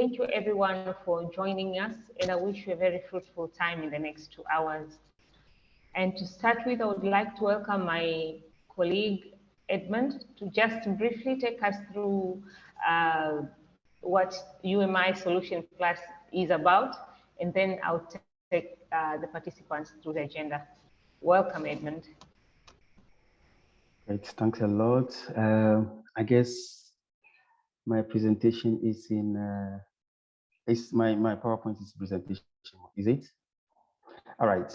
Thank you everyone for joining us and I wish you a very fruitful time in the next two hours. And to start with, I would like to welcome my colleague Edmund to just briefly take us through uh, what UMI Solution Plus is about, and then I'll take uh, the participants through the agenda. Welcome, Edmund. Great, thanks a lot. Uh, I guess my presentation is in uh, it's my, my PowerPoint is presentation, is it? All right,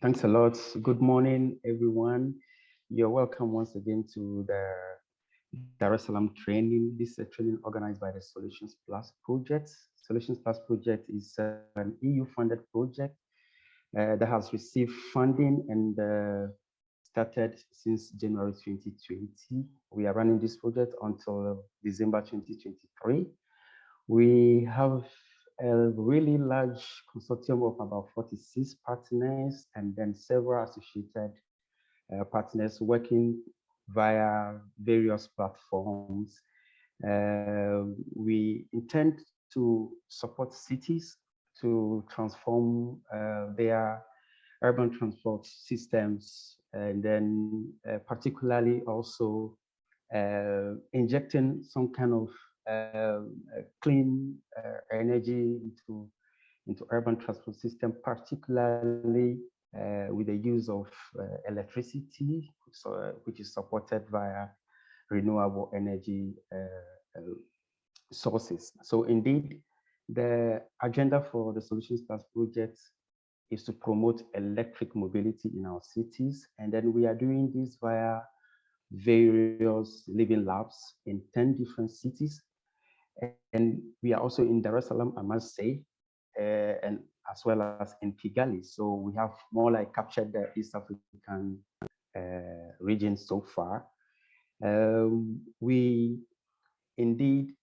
thanks a lot. Good morning, everyone. You're welcome once again to the Dar es Salaam training. This is a training organized by the Solutions Plus project. Solutions Plus project is uh, an EU-funded project uh, that has received funding and uh, started since January 2020. We are running this project until December 2023. We have a really large consortium of about 46 partners and then several associated uh, partners working via various platforms. Uh, we intend to support cities to transform uh, their urban transport systems and then uh, particularly also uh, injecting some kind of clean uh, energy into, into urban transport system, particularly uh, with the use of uh, electricity, so, which is supported via renewable energy sources. So indeed, the agenda for the Solutions Plus project is to promote electric mobility in our cities. And then we are doing this via various living labs in 10 different cities and we are also in Dar es Salaam, I must say, uh, and as well as in Kigali. So we have more like captured the East African uh, region so far. Um, we indeed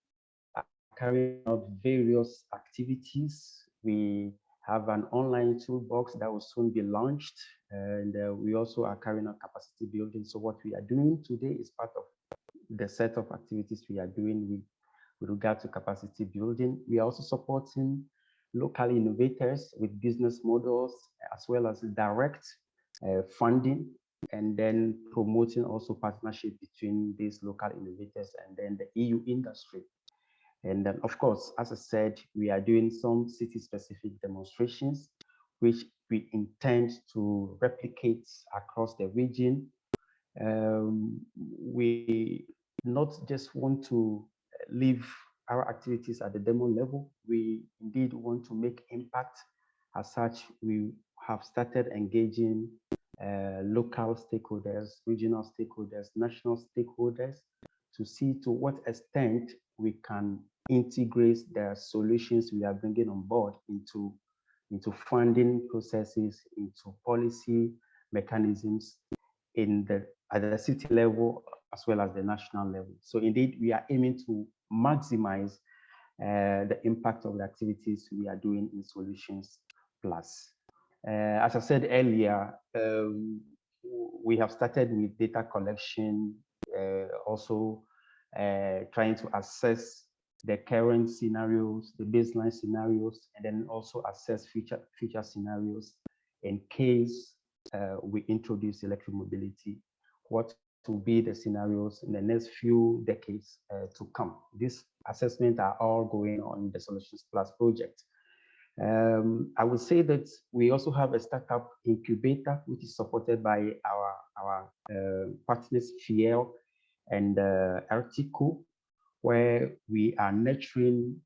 are carrying out various activities. We have an online toolbox that will soon be launched. And uh, we also are carrying out capacity building. So what we are doing today is part of the set of activities we are doing with with regard to capacity building. We are also supporting local innovators with business models as well as direct uh, funding and then promoting also partnership between these local innovators and then the EU industry. And then, of course, as I said, we are doing some city-specific demonstrations, which we intend to replicate across the region. Um, we not just want to leave our activities at the demo level. We indeed want to make impact. As such, we have started engaging uh, local stakeholders, regional stakeholders, national stakeholders to see to what extent we can integrate the solutions we are bringing on board into, into funding processes, into policy mechanisms in the, at the city level as well as the national level. So indeed, we are aiming to maximize uh, the impact of the activities we are doing in Solutions Plus. Uh, as I said earlier, um, we have started with data collection, uh, also trying to assess the current scenarios, the baseline scenarios, and then also assess future, future scenarios in case we introduce electric mobility. What to be the scenarios in the next few decades uh, to come. These assessments are all going on the Solutions Plus project. Um, I would say that we also have a startup incubator, which is supported by our, our uh, partners, FIER and uh, Artico, where we are nurturing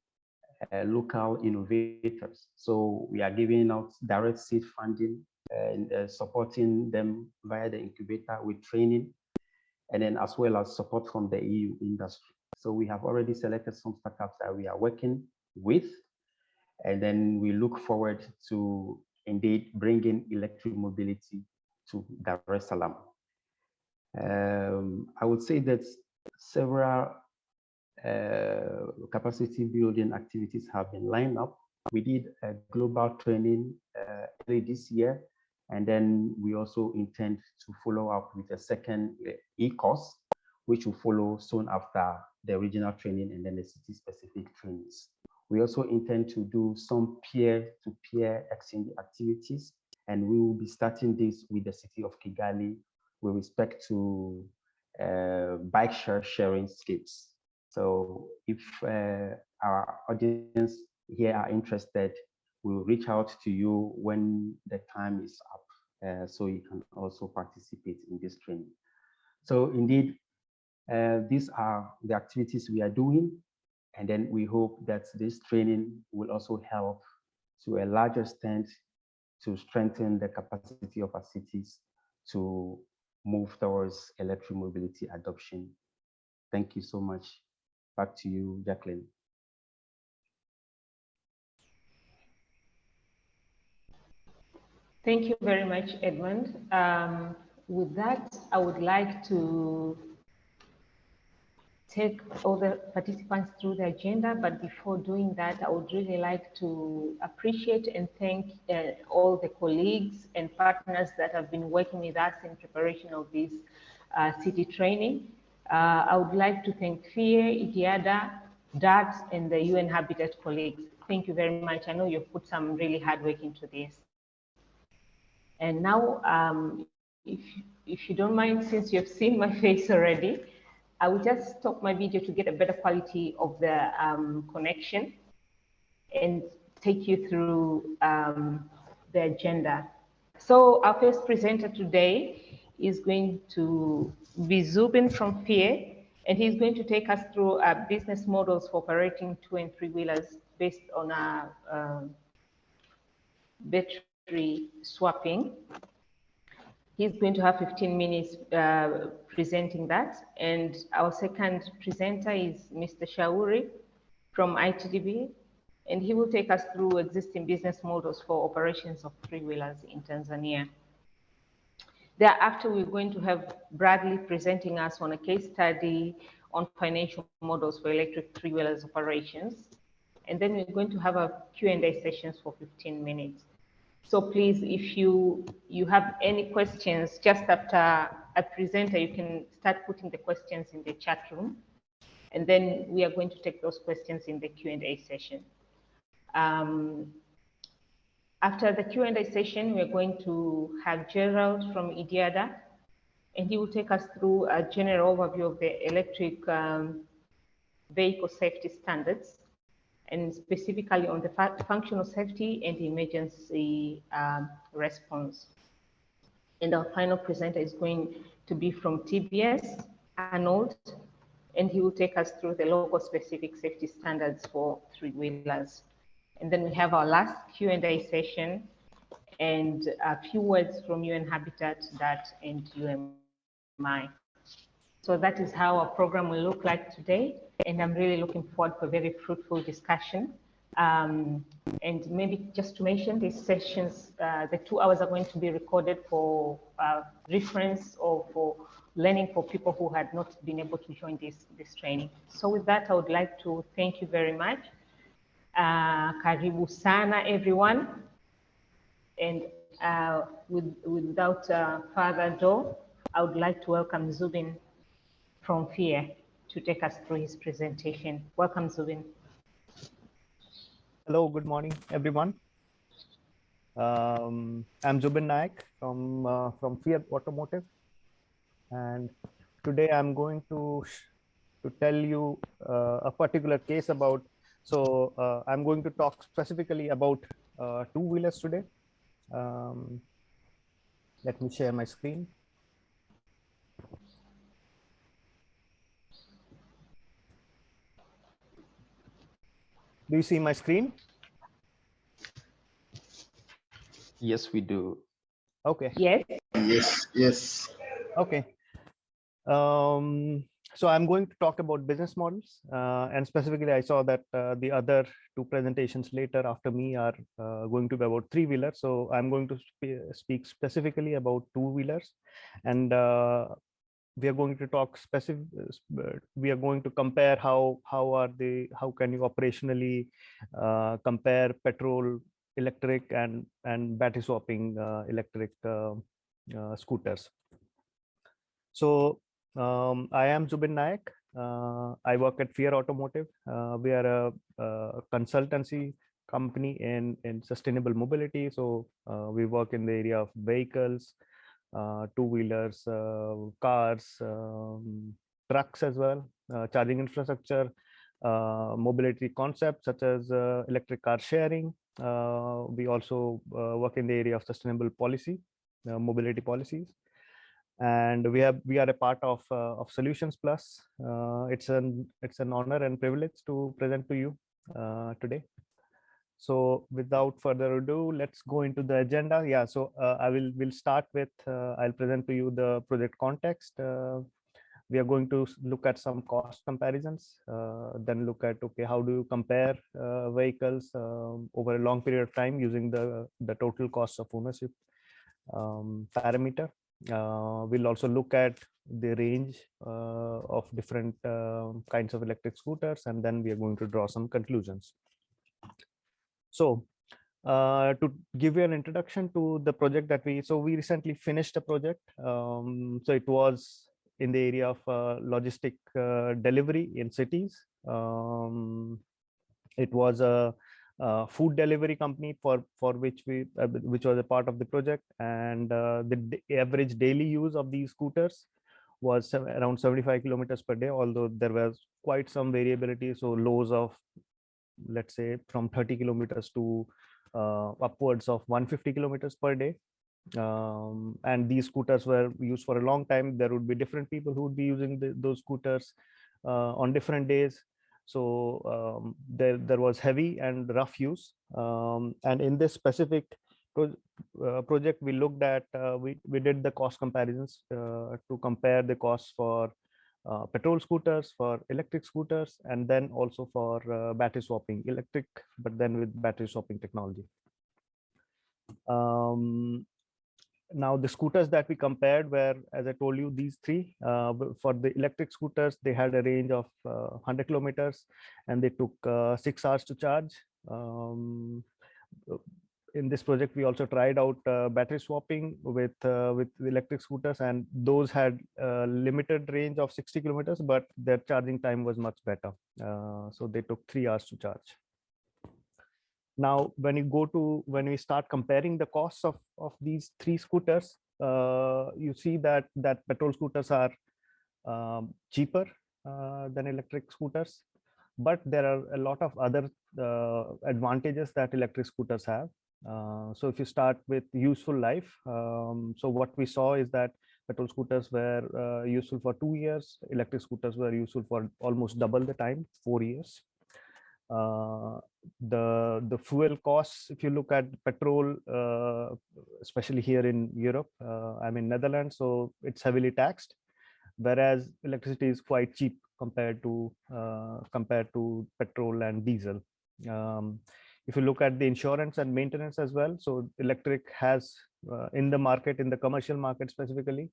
uh, local innovators. So we are giving out direct seed funding and uh, supporting them via the incubator with training and then as well as support from the EU industry. So we have already selected some startups that we are working with, and then we look forward to indeed bringing electric mobility to Dar es Salaam. Um, I would say that several uh, capacity building activities have been lined up. We did a global training uh, early this year and then we also intend to follow up with a second uh, e-course, which will follow soon after the original training and then the city-specific trainings. We also intend to do some peer-to-peer exchange activities, and we will be starting this with the city of Kigali with respect to uh, bike share sharing schemes. So if uh, our audience here are interested, we'll reach out to you when the time is up, uh, so you can also participate in this training. So indeed, uh, these are the activities we are doing. And then we hope that this training will also help to a large extent to strengthen the capacity of our cities to move towards electric mobility adoption. Thank you so much. Back to you, Jacqueline. Thank you very much, Edmund. Um, with that, I would like to take all the participants through the agenda, but before doing that, I would really like to appreciate and thank uh, all the colleagues and partners that have been working with us in preparation of this uh, city training. Uh, I would like to thank FIER, IDIADA, DARTS, and the UN Habitat colleagues. Thank you very much. I know you've put some really hard work into this. And now, um, if, if you don't mind, since you've seen my face already, I will just stop my video to get a better quality of the um, connection and take you through um, the agenda. So our first presenter today is going to be Zubin from FIER, and he's going to take us through uh, business models for operating two and three wheelers based on a um, battery swapping. He's going to have 15 minutes uh, presenting that. And our second presenter is Mr. Shauri from ITDP, and he will take us through existing business models for operations of three-wheelers in Tanzania. Thereafter, we're going to have Bradley presenting us on a case study on financial models for electric three-wheelers operations. And then we're going to have a Q&A sessions for 15 minutes. So please, if you, you have any questions just after a presenter, you can start putting the questions in the chat room. And then we are going to take those questions in the Q&A session. Um, after the Q&A session, we're going to have Gerald from IDIADA, and he will take us through a general overview of the electric um, vehicle safety standards and specifically on the functional safety and emergency um, response. And our final presenter is going to be from TBS, Arnold, and he will take us through the local specific safety standards for three-wheelers. And then we have our last Q&A session and a few words from UN Habitat, DART, and UMI. So that is how our program will look like today. And I'm really looking forward for a very fruitful discussion. Um, and maybe just to mention these sessions, uh, the two hours are going to be recorded for uh, reference or for learning for people who had not been able to join this, this training. So with that, I would like to thank you very much. Uh, karibu sana, everyone. And uh, with, without uh, further ado, I would like to welcome Zubin from FIER to take us through his presentation. Welcome, Zubin. Hello, good morning, everyone. Um, I'm Zubin Naik from, uh, from FIER Automotive. And today I'm going to, to tell you uh, a particular case about, so uh, I'm going to talk specifically about uh, two-wheelers today. Um, let me share my screen. Do you see my screen? Yes, we do. Okay. Yes. Yes, yes. Okay. Um, so I'm going to talk about business models uh, and specifically I saw that uh, the other two presentations later after me are uh, going to be about three wheelers. So I'm going to sp speak specifically about two wheelers and uh, we are going to talk specific uh, we are going to compare how how are they how can you operationally uh, compare petrol electric and and battery swapping uh, electric uh, uh, scooters so um, i am zubin naik Uh, I work at FIER Automotive. Uh, we are a, a, consultancy company in, in sustainable mobility. So uh, we work in the area of vehicles, uh, two-wheelers, uh, cars, um, trucks as well, uh, charging infrastructure, mobility concepts such as electric car sharing. we also work in the area of sustainable policy, mobility policies. And we have we are a part of uh, of solutions plus. Uh, it's an it's an honor and privilege to present to you uh, today so without further ado let's go into the agenda. Yeah so uh, i will will start with uh, i'll present to you the project context. Uh, we are going to look at some cost comparisons then look at okay how do you compare vehicles um, over a long period of time using the the total cost of ownership um, parameter. Uh, we'll also look at the range uh, of different uh, kinds of electric scooters, and then we are going to draw some conclusions. So uh, to give you an introduction to the project that we, so we recently finished a project. Um, so it was in the area of uh, logistic uh, delivery in cities. Um, it was a uh, food delivery company for for which we uh, which was a part of the project and uh, the average daily use of these scooters was around 75 kilometers per day although there was quite some variability so lows of let's say from 30 kilometers to uh, upwards of 150 kilometers per day. Um, and these scooters were used for a long time. There would be different people who would be using the, those scooters uh, on different days. So um, there, there was heavy and rough use. Um, and in this specific pro uh, project, we looked at, uh, we, we did the cost comparisons uh, to compare the costs for uh, petrol scooters, for electric scooters, and then also for uh, battery swapping, electric, but then with battery swapping technology. Um, now the scooters that we compared were as i told you these three uh, for the electric scooters they had a range of uh, 100 kilometers and they took uh, six hours to charge um, in this project we also tried out uh, battery swapping with uh, with electric scooters and those had a limited range of 60 kilometers but their charging time was much better. Uh, so they took three hours to charge. Now, when you go to when we start comparing the costs of of these three scooters, uh, you see that that petrol scooters are um, cheaper uh, than electric scooters, but there are a lot of other uh, advantages that electric scooters have. Uh, so if you start with useful life, um, so what we saw is that petrol scooters were uh, useful for two years, electric scooters were useful for almost double the time, four years. Uh, the the fuel costs if you look at petrol uh, especially here in europe uh, i'm in netherlands so it's heavily taxed whereas electricity is quite cheap compared to uh, compared to petrol and diesel um, if you look at the insurance and maintenance as well so electric has uh, in the market in the commercial market specifically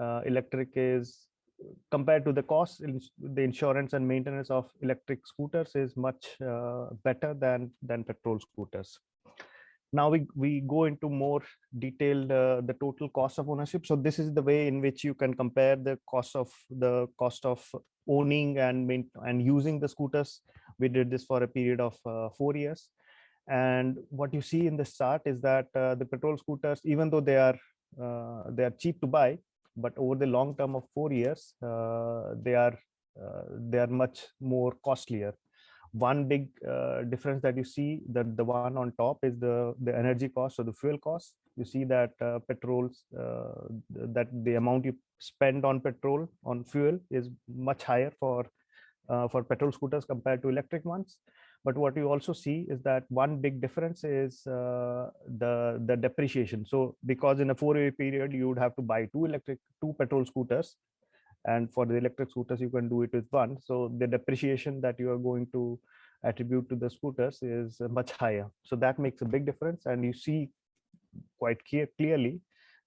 uh, electric is compared to the cost the insurance and maintenance of electric scooters is much uh, better than than petrol scooters. Now we we go into more detailed uh, the total cost of ownership. So this is the way in which you can compare the cost of the cost of owning and and using the scooters. We did this for a period of uh, four years and what you see in the chart is that uh, the petrol scooters even though they are uh, they are cheap to buy but over the long term of four years, uh, they are uh, they are much more costlier. One big uh, difference that you see that the one on top is the the energy cost or the fuel cost. You see that petrols that the amount you spend on petrol on fuel is much higher for uh, for petrol scooters compared to electric ones. But what you also see is that one big difference is uh, the, the depreciation. So because in a four year period, you would have to buy two electric, two petrol scooters. And for the electric scooters, you can do it with one. So the depreciation that you are going to attribute to the scooters is much higher. So that makes a big difference. And you see quite clear, clearly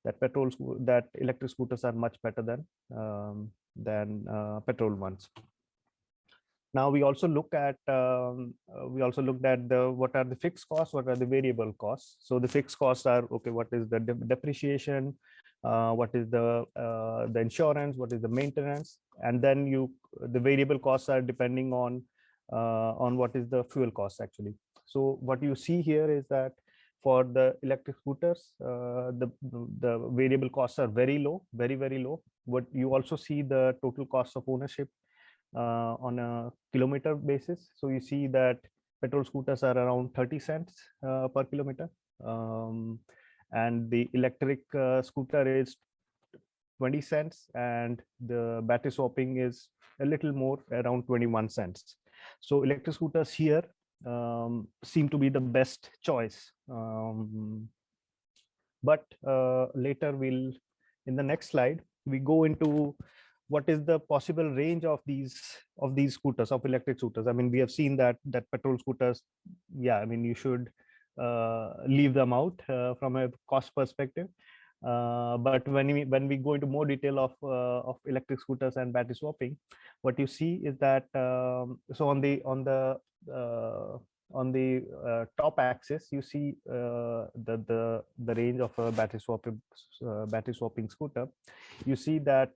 that petrol that electric scooters are much better than um, than uh, petrol ones now we also look at um, uh, we also looked at the what are the fixed costs what are the variable costs so the fixed costs are okay what is the de depreciation uh, what is the uh, the insurance, what is the maintenance, and then you the variable costs are depending on uh, on what is the fuel cost actually. So what you see here is that for the electric scooters, uh, the the variable costs are very low, very very low. But you also see the total cost of ownership on a kilometer basis. So you see that petrol scooters are around 30 cents uh, per kilometer. Um, and the electric uh, scooter is 20 cents and the battery swapping is a little more around 21 cents. So electric scooters here um, seem to be the best choice. Um, but uh, later we'll, in the next slide, we go into what is the possible range of these of these scooters of electric scooters i mean we have seen that that petrol scooters yeah i mean you should uh, leave them out uh, from a cost perspective. Uh, but when we when we go into more detail of of electric scooters and battery swapping, what you see is that um, so on the on the on the uh, top axis, you see uh, the the the range of a battery swapping uh, battery swapping scooter. You see that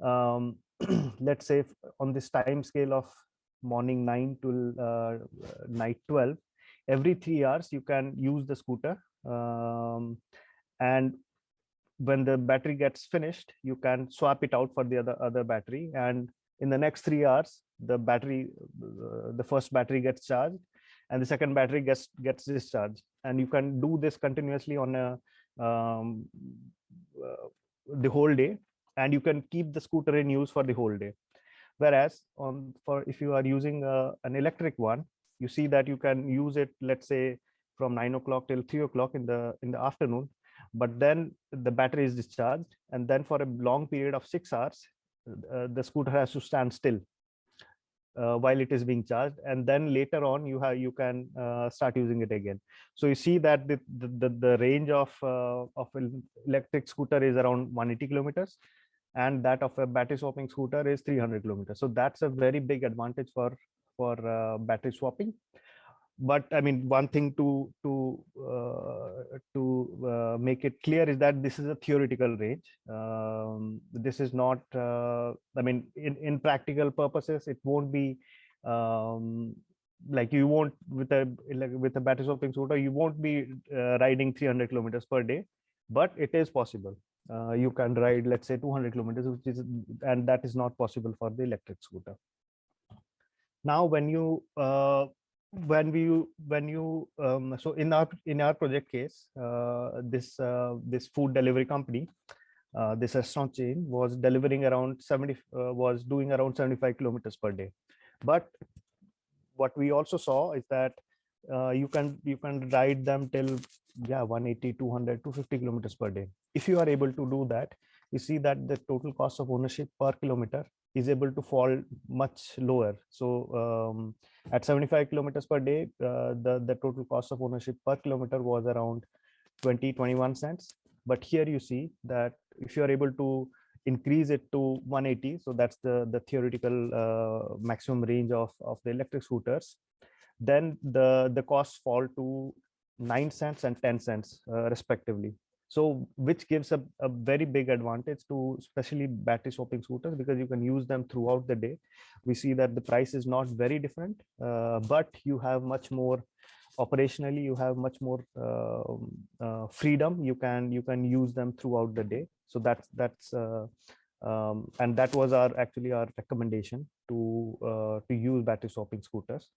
um, let's say on this time scale of morning 9 to night 12, every three hours you can use the scooter um, and when the battery gets finished you can swap it out for the other other battery and in the next three hours the battery uh, the first battery gets charged and the second battery gets gets discharged and you can do this continuously on a um, uh, the whole day and you can keep the scooter in use for the whole day whereas on for if you are using uh, an electric one you see that you can use it, let's say from nine o'clock till three o'clock in the in the afternoon, but then the battery is discharged. And then for a long period of six hours, uh, the scooter has to stand still uh, while it is being charged and then later on you have you can uh, start using it again so you see that the the, the range of uh, of electric scooter is around 180 kilometers and that of a battery swapping scooter is 300 kilometers. So that's a very big advantage for for uh, battery swapping. But i mean one thing to to uh, to uh, make it clear is that this is a theoretical range. Um, this is not uh, i mean in in practical purposes it won't be um, like you won't with a like with a battery swapping scooter you won't be uh, riding 300 kilometers per day but it is possible uh, you can ride let's say 200 kilometers which is and that is not possible for the electric scooter. Now when you uh, when we when you um, so in our in our project case uh, this uh, this food delivery company uh, this restaurant chain was delivering around 70 uh, was doing around 75 kilometers per day. But what we also saw is that uh, you can you can ride them till yeah 180 200 250 kilometers per day if you are able to do that you see that the total cost of ownership per kilometer is able to fall much lower. So um, at 75 kilometers per day, uh, the, the total cost of ownership per kilometer was around 20, 21 cents. But here you see that if you are able to increase it to 180, so that's the, the theoretical uh, maximum range of, of the electric scooters, then the, the costs fall to 9 cents and 10 cents uh, respectively so which gives a, a very big advantage to especially battery swapping scooters because you can use them throughout the day. We see that the price is not very different uh, but you have much more operationally you have much more uh, uh, freedom. You can you can use them throughout the day. So that's that's uh, um, and that was our actually our recommendation to uh, to use battery swapping scooters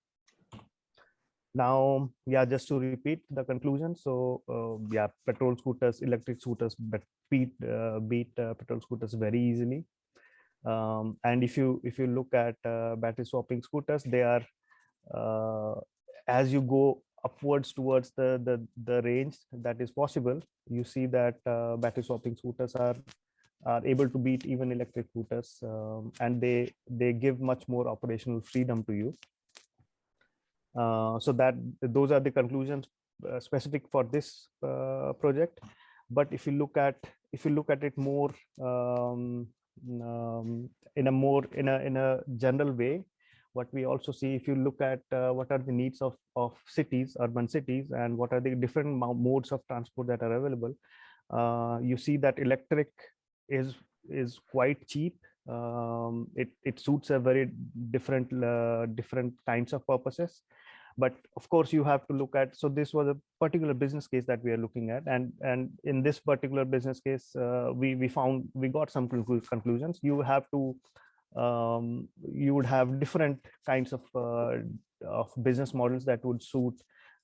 now yeah just to repeat the conclusion. So uh, yeah petrol scooters electric scooters but beat uh, beat uh, petrol scooters very easily. Um, and if you if you look at uh, battery swapping scooters they are uh, as you go upwards towards the the the range that is possible. You see that uh, battery swapping scooters are are able to beat even electric scooters um, and they they give much more operational freedom to you so that those are the conclusions uh, specific for this uh, project. But if you look at if you look at it more um, um, in a more in a in a general way, what we also see if you look at uh, what are the needs of of cities urban cities and what are the different modes of transport that are available uh, you see that electric is is quite cheap. Um, it it suits a very different uh, different kinds of purposes but of course you have to look at so this was a particular business case that we are looking at. And and in this particular business case uh, we we found we got some conclusions. You have to um, you would have different kinds of uh, of business models that would suit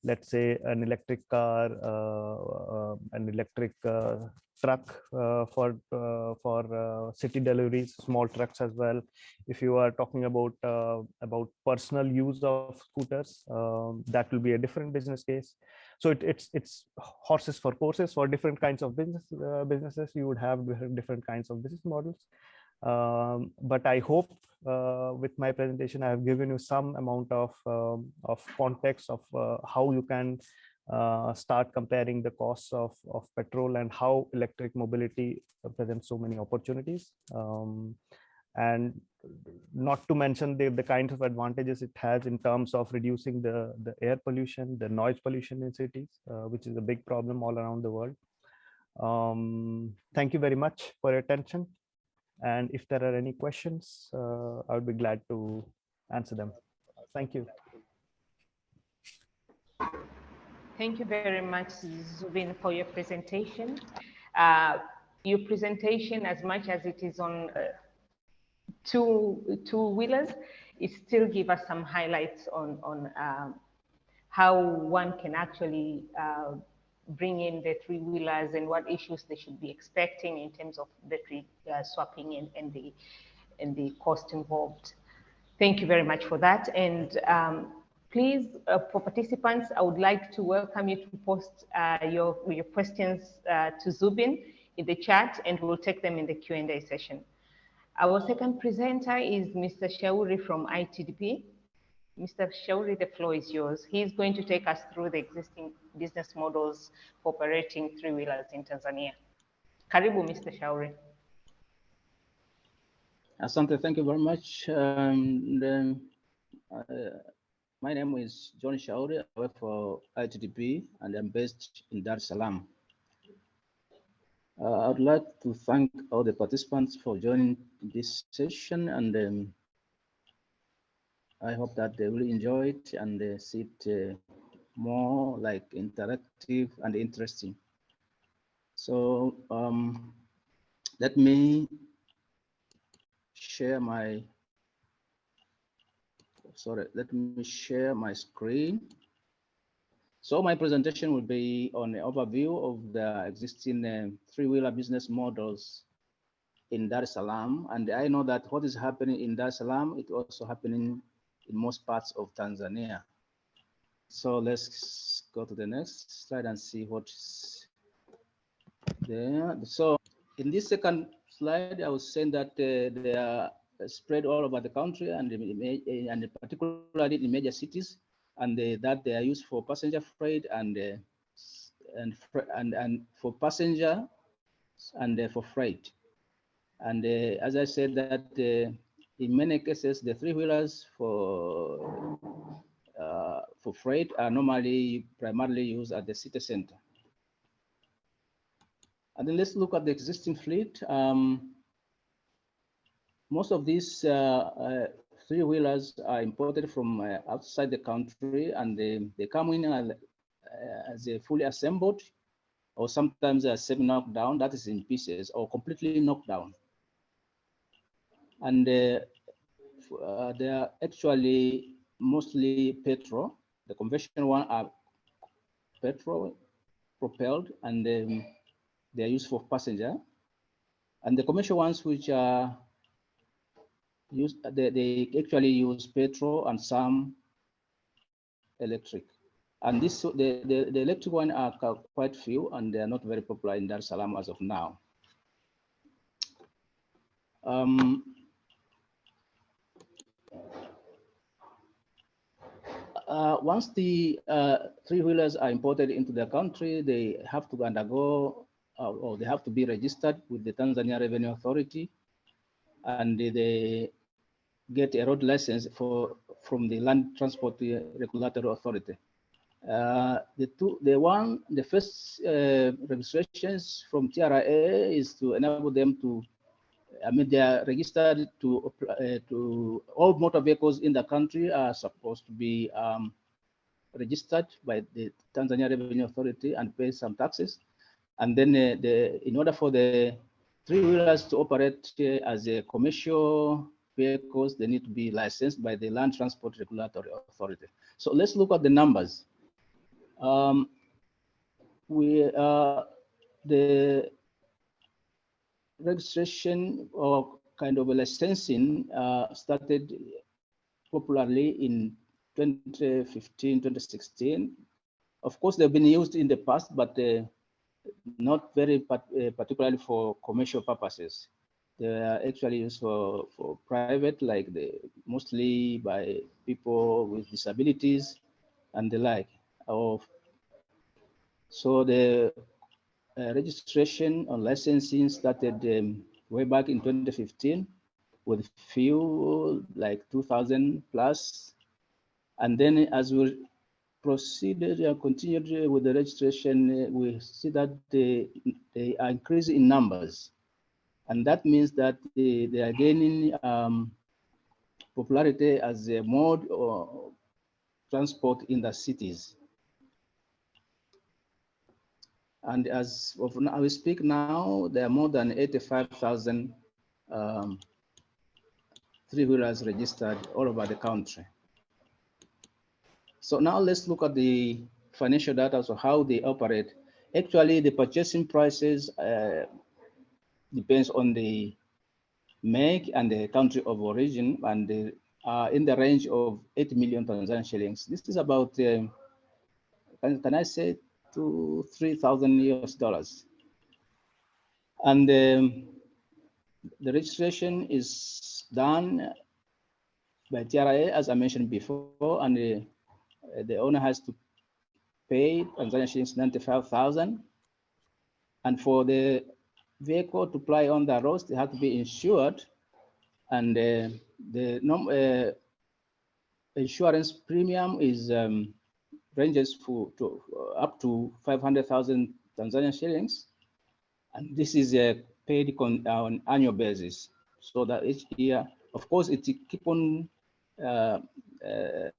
let's say an electric car uh, uh an electric uh, truck uh, for uh, for uh, city deliveries, small trucks as well. If you are talking about about personal use of scooters, um, that will be a different business case. So it, it's it's horses for courses for different kinds of business businesses. You would have different kinds of business models. Um, but I hope uh, with my presentation, I have given you some amount of, um, of context of uh, how you can uh, start comparing the costs of, of petrol and how electric mobility presents so many opportunities. Um, and not to mention the, the kinds of advantages it has in terms of reducing the, the air pollution, the noise pollution in cities, uh, which is a big problem all around the world. Um, thank you very much for your attention. And if there are any questions, uh, I would be glad to answer them. Thank you. Thank you very much, Zubin, for your presentation. Uh, your presentation, as much as it is on uh, two two wheelers, it still give us some highlights on on um, how one can actually uh, bring in the three wheelers and what issues they should be expecting in terms of battery uh, swapping and, and the and the cost involved. Thank you very much for that. And um, Please, uh, for participants, I would like to welcome you to post uh, your, your questions uh, to Zubin in the chat and we'll take them in the Q&A session. Our second presenter is Mr. Shauri from ITDP. Mr. Shauri, the floor is yours. He's going to take us through the existing business models for operating three-wheelers in Tanzania. Karibu, Mr. Shauri. Asante, thank you very much. Um, then, uh, my name is John Shauri. I work for ITDP and I'm based in Dar es Salaam. Uh, I'd like to thank all the participants for joining this session and um, I hope that they will enjoy it and uh, see it uh, more like interactive and interesting. So um, let me share my sorry, let me share my screen. So my presentation will be on an overview of the existing uh, three-wheeler business models in Dar es Salaam. And I know that what is happening in Dar es Salaam, it's also happening in most parts of Tanzania. So let's go to the next slide and see what's there. So in this second slide, I was saying that uh, there are spread all over the country and, and particularly in major cities, and that they are used for passenger freight and and and and for passenger and for freight. And uh, as I said, that uh, in many cases, the three wheelers for uh, for freight are normally primarily used at the city center. And then let's look at the existing fleet. Um, most of these uh, uh, three wheelers are imported from uh, outside the country and they, they come in as a fully assembled or sometimes a semi knocked down that is in pieces or completely knocked down and uh, uh, they are actually mostly petrol the conventional one are petrol propelled and um, they are used for passenger and the commercial ones which are used, they, they actually use petrol and some electric. And this the, the, the electric one are quite few and they are not very popular in Dar es Salaam as of now. Um, uh, once the uh, three-wheelers are imported into the country, they have to undergo uh, or they have to be registered with the Tanzania Revenue Authority and they get a road license for from the Land Transport Regulatory Authority. Uh, the two, the one, the first uh, registrations from TRA is to enable them to, I mean, they are registered to uh, to all motor vehicles in the country are supposed to be um, registered by the Tanzania Revenue Authority and pay some taxes. And then uh, the, in order for the three wheelers to operate as a commercial vehicles, they need to be licensed by the Land Transport Regulatory Authority. So let's look at the numbers. Um, we uh, the registration or kind of a licensing uh, started popularly in 2015, 2016. Of course, they've been used in the past, but uh, not very uh, particularly for commercial purposes. They are actually used for, for private, like the mostly by people with disabilities and the like. Of so the uh, registration on licensing started um, way back in 2015 with few like 2000. And then as we proceeded and continued with the registration, uh, we see that they, they are increasing in numbers. And that means that they, they are gaining um, popularity as a mode of transport in the cities. And as of now, we speak now, there are more than 85,000 um, three-wheelers registered all over the country. So now let's look at the financial data, so how they operate. Actually, the purchasing prices uh, depends on the make and the country of origin, and they are in the range of 8 million Tanzanian shillings. This is about, uh, can, can I say to 3,000 US dollars. And um, the registration is done by TRA, as I mentioned before, and the, the owner has to pay Tanzania shillings 95,000. And for the vehicle to ply on the roads, they have to be insured. And uh, the uh, insurance premium is um, ranges for to, uh, up to 500,000 Tanzanian shillings. And this is uh, paid on, on annual basis. So that each year, of course, it keep on uh, uh,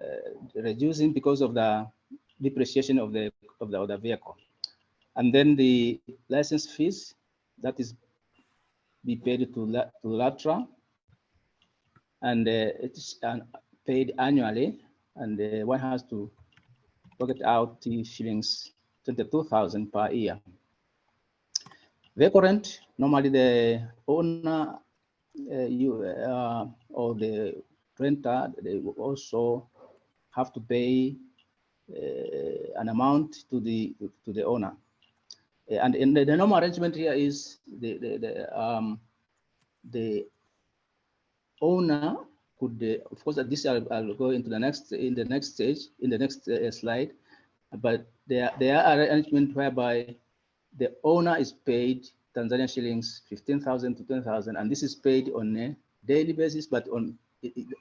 reducing because of the depreciation of the, of the, of the vehicle. And then the license fees, that is be paid to, to LATRA. And uh, it's paid annually. And uh, one has to pocket out the shillings 22,000 per year. The current, normally the owner uh, you, uh, or the renter, they also have to pay uh, an amount to the to the owner. And in the, the normal arrangement here is the the, the, um, the owner could, uh, of course, this I'll, I'll, go into the next in the next stage in the next uh, slide, but there there are arrangement whereby the owner is paid Tanzanian shillings 15,000 to 10,000, and this is paid on a daily basis, but on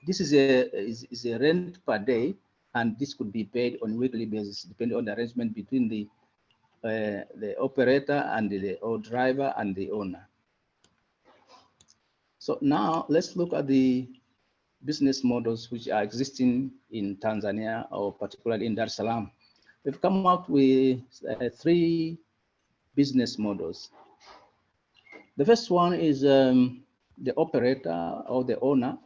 this is a is, is a rent per day, and this could be paid on weekly basis depending on the arrangement between the uh, the operator and the or driver and the owner. So now let's look at the business models which are existing in Tanzania or particularly in Dar es Salaam. We've come up with uh, three business models. The first one is um, the operator or the owner.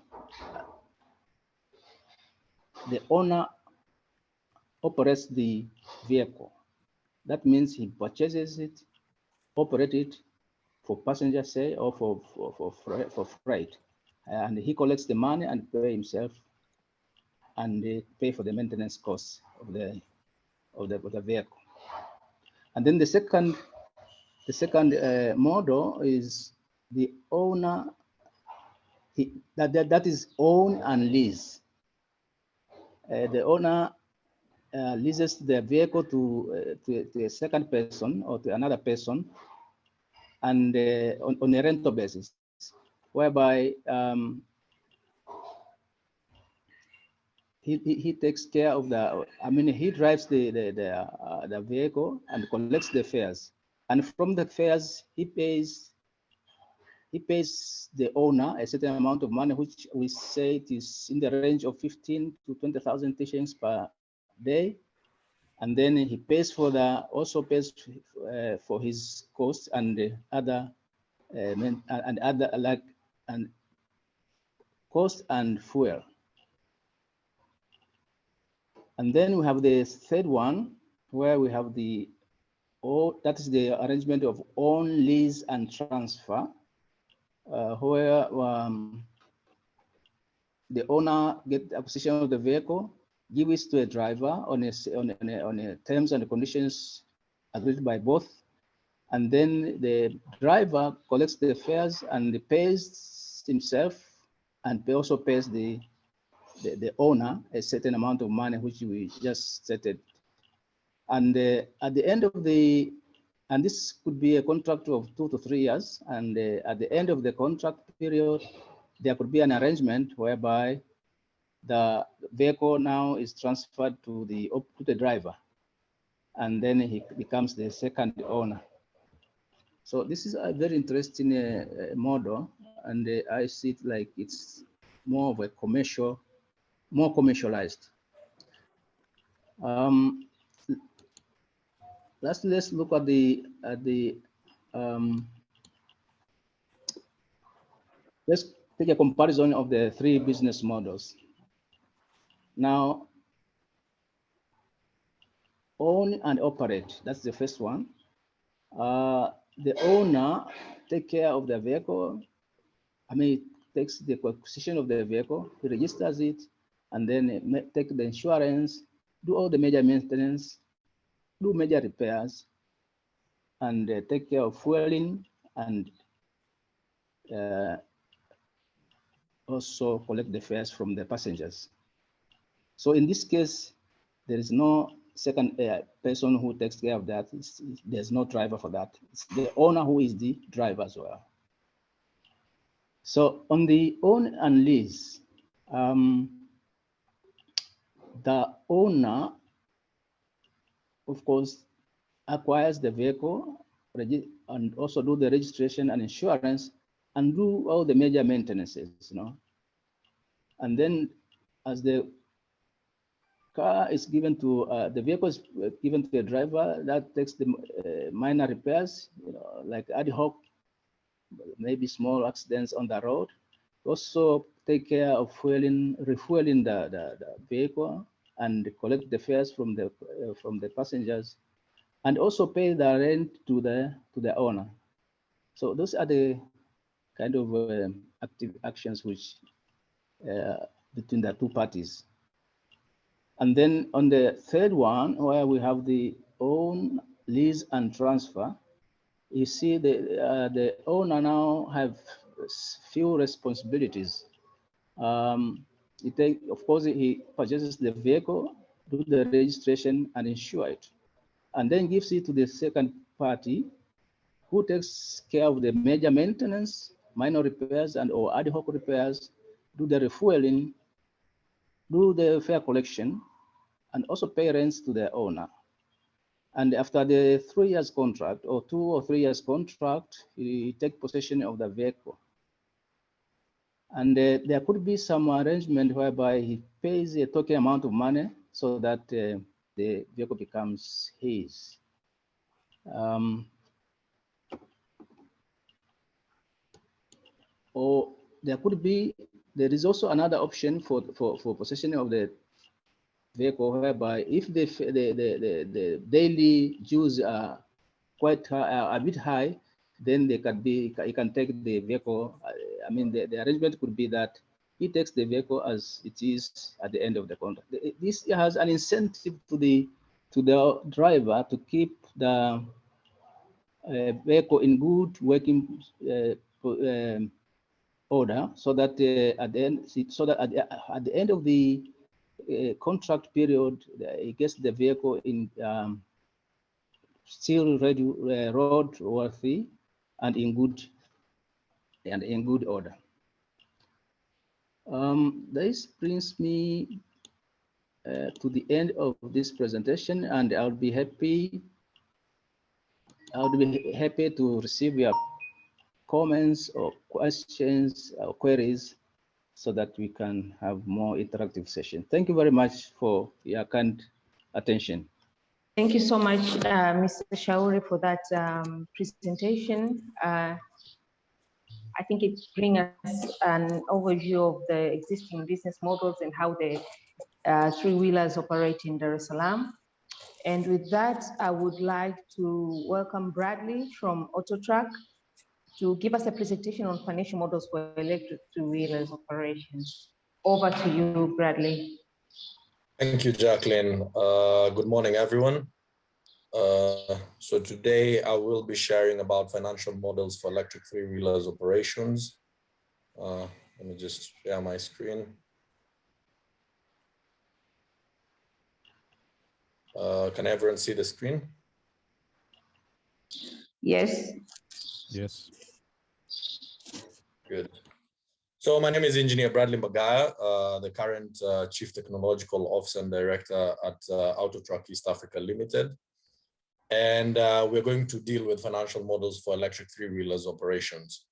The owner operates the vehicle. That means he purchases it, operates it for passenger say or for, for, for, for freight and he collects the money and pay himself and pay for the maintenance costs of the of the, of the vehicle. And then the second the second uh, model is the owner he, that, that that is own and lease. Uh, the owner uh, leases the vehicle to, uh, to, to a second person or to another person and uh, on, on a rental basis whereby um, he, he, he takes care of the, I mean, he drives the, the, the, uh, the vehicle and collects the fares. And from the fares, he pays, he pays the owner a certain amount of money, which we say it is in the range of 15 to 20,000 shillings per day. And then he pays for the, also pays uh, for his costs and the other, uh, and other like, and cost and fuel. And then we have the third one, where we have the, oh, that is the arrangement of own lease and transfer, uh, where um, the owner get the acquisition of the vehicle, give it to a driver on a, on a, on a terms and conditions agreed by both. And then the driver collects the fares and the pays himself and also pays the the, the owner a certain amount of money, which we just stated. And uh, at the end of the, and this could be a contract of two to three years. And uh, at the end of the contract period, there could be an arrangement whereby the vehicle now is transferred to the to the driver, and then he becomes the second owner. So this is a very interesting uh, model, and uh, I see it like it's more of a commercial more commercialized. Um, let's let's look at the at the um, let's take a comparison of the three business models. Now, own and operate. That's the first one. Uh, the owner take care of the vehicle. I mean, it takes the acquisition of the vehicle, he registers it, and then it take the insurance, do all the major maintenance, do major repairs, and uh, take care of fueling and uh, also collect the fares from the passengers. So in this case, there is no second uh, person who takes care of that. It's, there's no driver for that. It's the owner who is the driver as well. So on the own and lease, um, the owner, of course, acquires the vehicle and also do the registration and insurance and do all the major maintenances, you know. And then as the car is given to, uh, the vehicle is given to the driver, that takes the uh, minor repairs, you know, like ad hoc, maybe small accidents on the road. Also take care of fueling, refueling the, the, the vehicle and collect the fares from the uh, from the passengers, and also pay the rent to the to the owner. So those are the kind of uh, active actions which uh, between the two parties. And then on the third one, where we have the own lease and transfer, you see the uh, the owner now have few responsibilities. Um, he take, of course, he purchases the vehicle, do the registration and insure it, and then gives it to the second party who takes care of the major maintenance, minor repairs and or ad hoc repairs, do the refueling, do the fare collection, and also pay rents to the owner. And after the three years contract or two or three years contract, he take possession of the vehicle. And uh, there could be some arrangement whereby he pays a token amount of money so that uh, the vehicle becomes his. Um, or there could be, there is also another option for, for, for possession of the vehicle whereby if the, the, the, the, daily dues are quite high, a bit high, then they can be, you can take the vehicle. I mean, the, the arrangement could be that he takes the vehicle as it is at the end of the contract. This has an incentive to the to the driver to keep the uh, vehicle in good working uh, um, order, so that uh, at the end, so that at the, at the end of the contract period, he gets the vehicle in um, still ready, uh, road worthy and in good and in good order. Um, this brings me uh, to the end of this presentation and I'll be happy I would be happy to receive your comments or questions or queries so that we can have more interactive session. Thank you very much for your kind attention. Thank you so much, uh, Mr. Shauri, for that um, presentation. Uh, I think it brings us an overview of the existing business models and how the uh, three-wheelers operate in Dar es Salaam. And with that, I would like to welcome Bradley from Autotrack to give us a presentation on financial models for electric two-wheelers operations. Over to you, Bradley. Thank you, Jacqueline. Uh, good morning, everyone. Uh, so today I will be sharing about financial models for electric three-wheelers operations. Uh, let me just share my screen. Uh, can everyone see the screen? Yes. Yes. Good. So my name is Engineer Bradley Magaya, uh, the current uh, Chief Technological Officer and Director at uh, Autotrack East Africa Limited. And uh, we're going to deal with financial models for electric three-wheelers operations.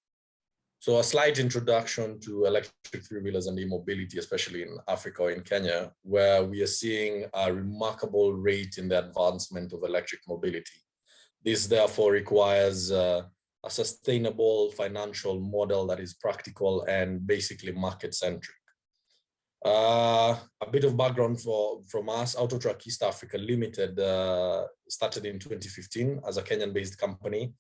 So a slight introduction to electric three-wheelers and e-mobility, especially in Africa or in Kenya, where we are seeing a remarkable rate in the advancement of electric mobility. This therefore requires uh, a sustainable financial model that is practical and basically market-centric. Uh, a bit of background for, from us, Autotrack East Africa Limited uh, started in 2015 as a Kenyan-based company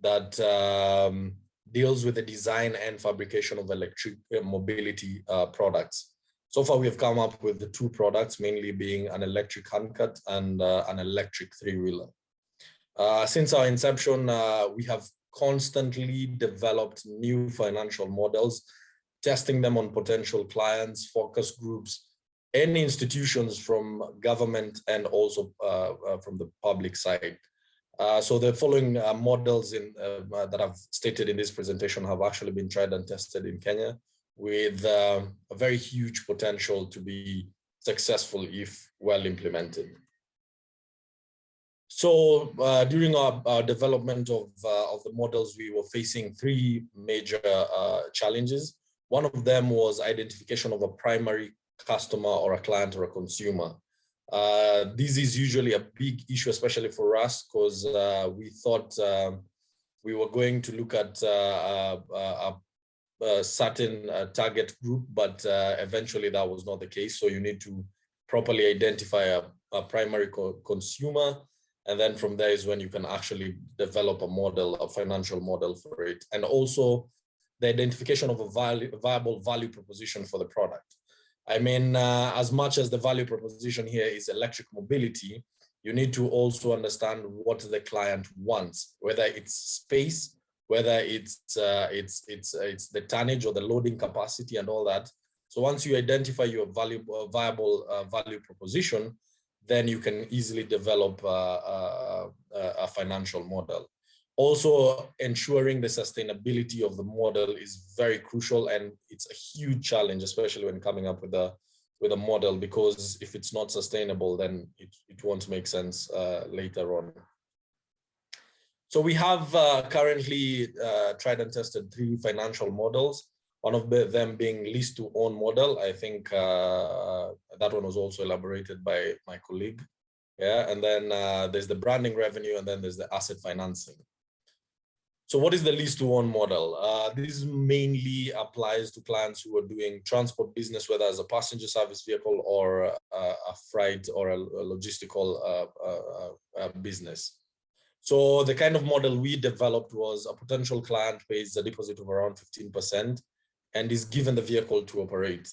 that um, deals with the design and fabrication of electric uh, mobility uh, products. So far, we have come up with the two products, mainly being an electric handcart and uh, an electric three-wheeler. Uh, since our inception, we have constantly developed new financial models, testing them on potential clients, focus groups, and institutions from government and also uh, uh, from the public side. Uh, so the following uh, models in, uh, that I've stated in this presentation have actually been tried and tested in Kenya with a very huge potential to be successful if well implemented. So uh, during our, our, development of, uh, of the models, we were facing three major uh, challenges. One of them was identification of a primary customer or a client or a consumer. Uh, this is usually a big issue, especially for us, because uh, we thought um, we were going to look at uh, a, a, certain target group, but eventually that was not the case. So you need to properly identify a, a primary co consumer, and then from there is when you can actually develop a model, a financial model for it. And also the identification of a value, viable value proposition for the product. I mean, uh, as much as the value proposition here is electric mobility, you need to also understand what the client wants, whether it's space, whether it's uh, it's it's it's the tonnage or the loading capacity and all that. So once you identify your value, uh, viable uh, value proposition, then you can easily develop a, a, a financial model. Also, ensuring the sustainability of the model is very crucial and it's a huge challenge, especially when coming up with a with a model, because if it's not sustainable, then it, it won't make sense uh, later on. So we have uh, currently uh, tried and tested three financial models. One of them being lease to own model. I think uh, that one was also elaborated by my colleague. Yeah, and then uh, there's the branding revenue, and then there's the asset financing. So what is the lease to own model? Uh, this mainly applies to clients who are doing transport business, whether as a passenger service vehicle or a, a freight or a, a logistical uh, uh, uh, business. So the kind of model we developed was a potential client pays a deposit of around 15% and is given the vehicle to operate.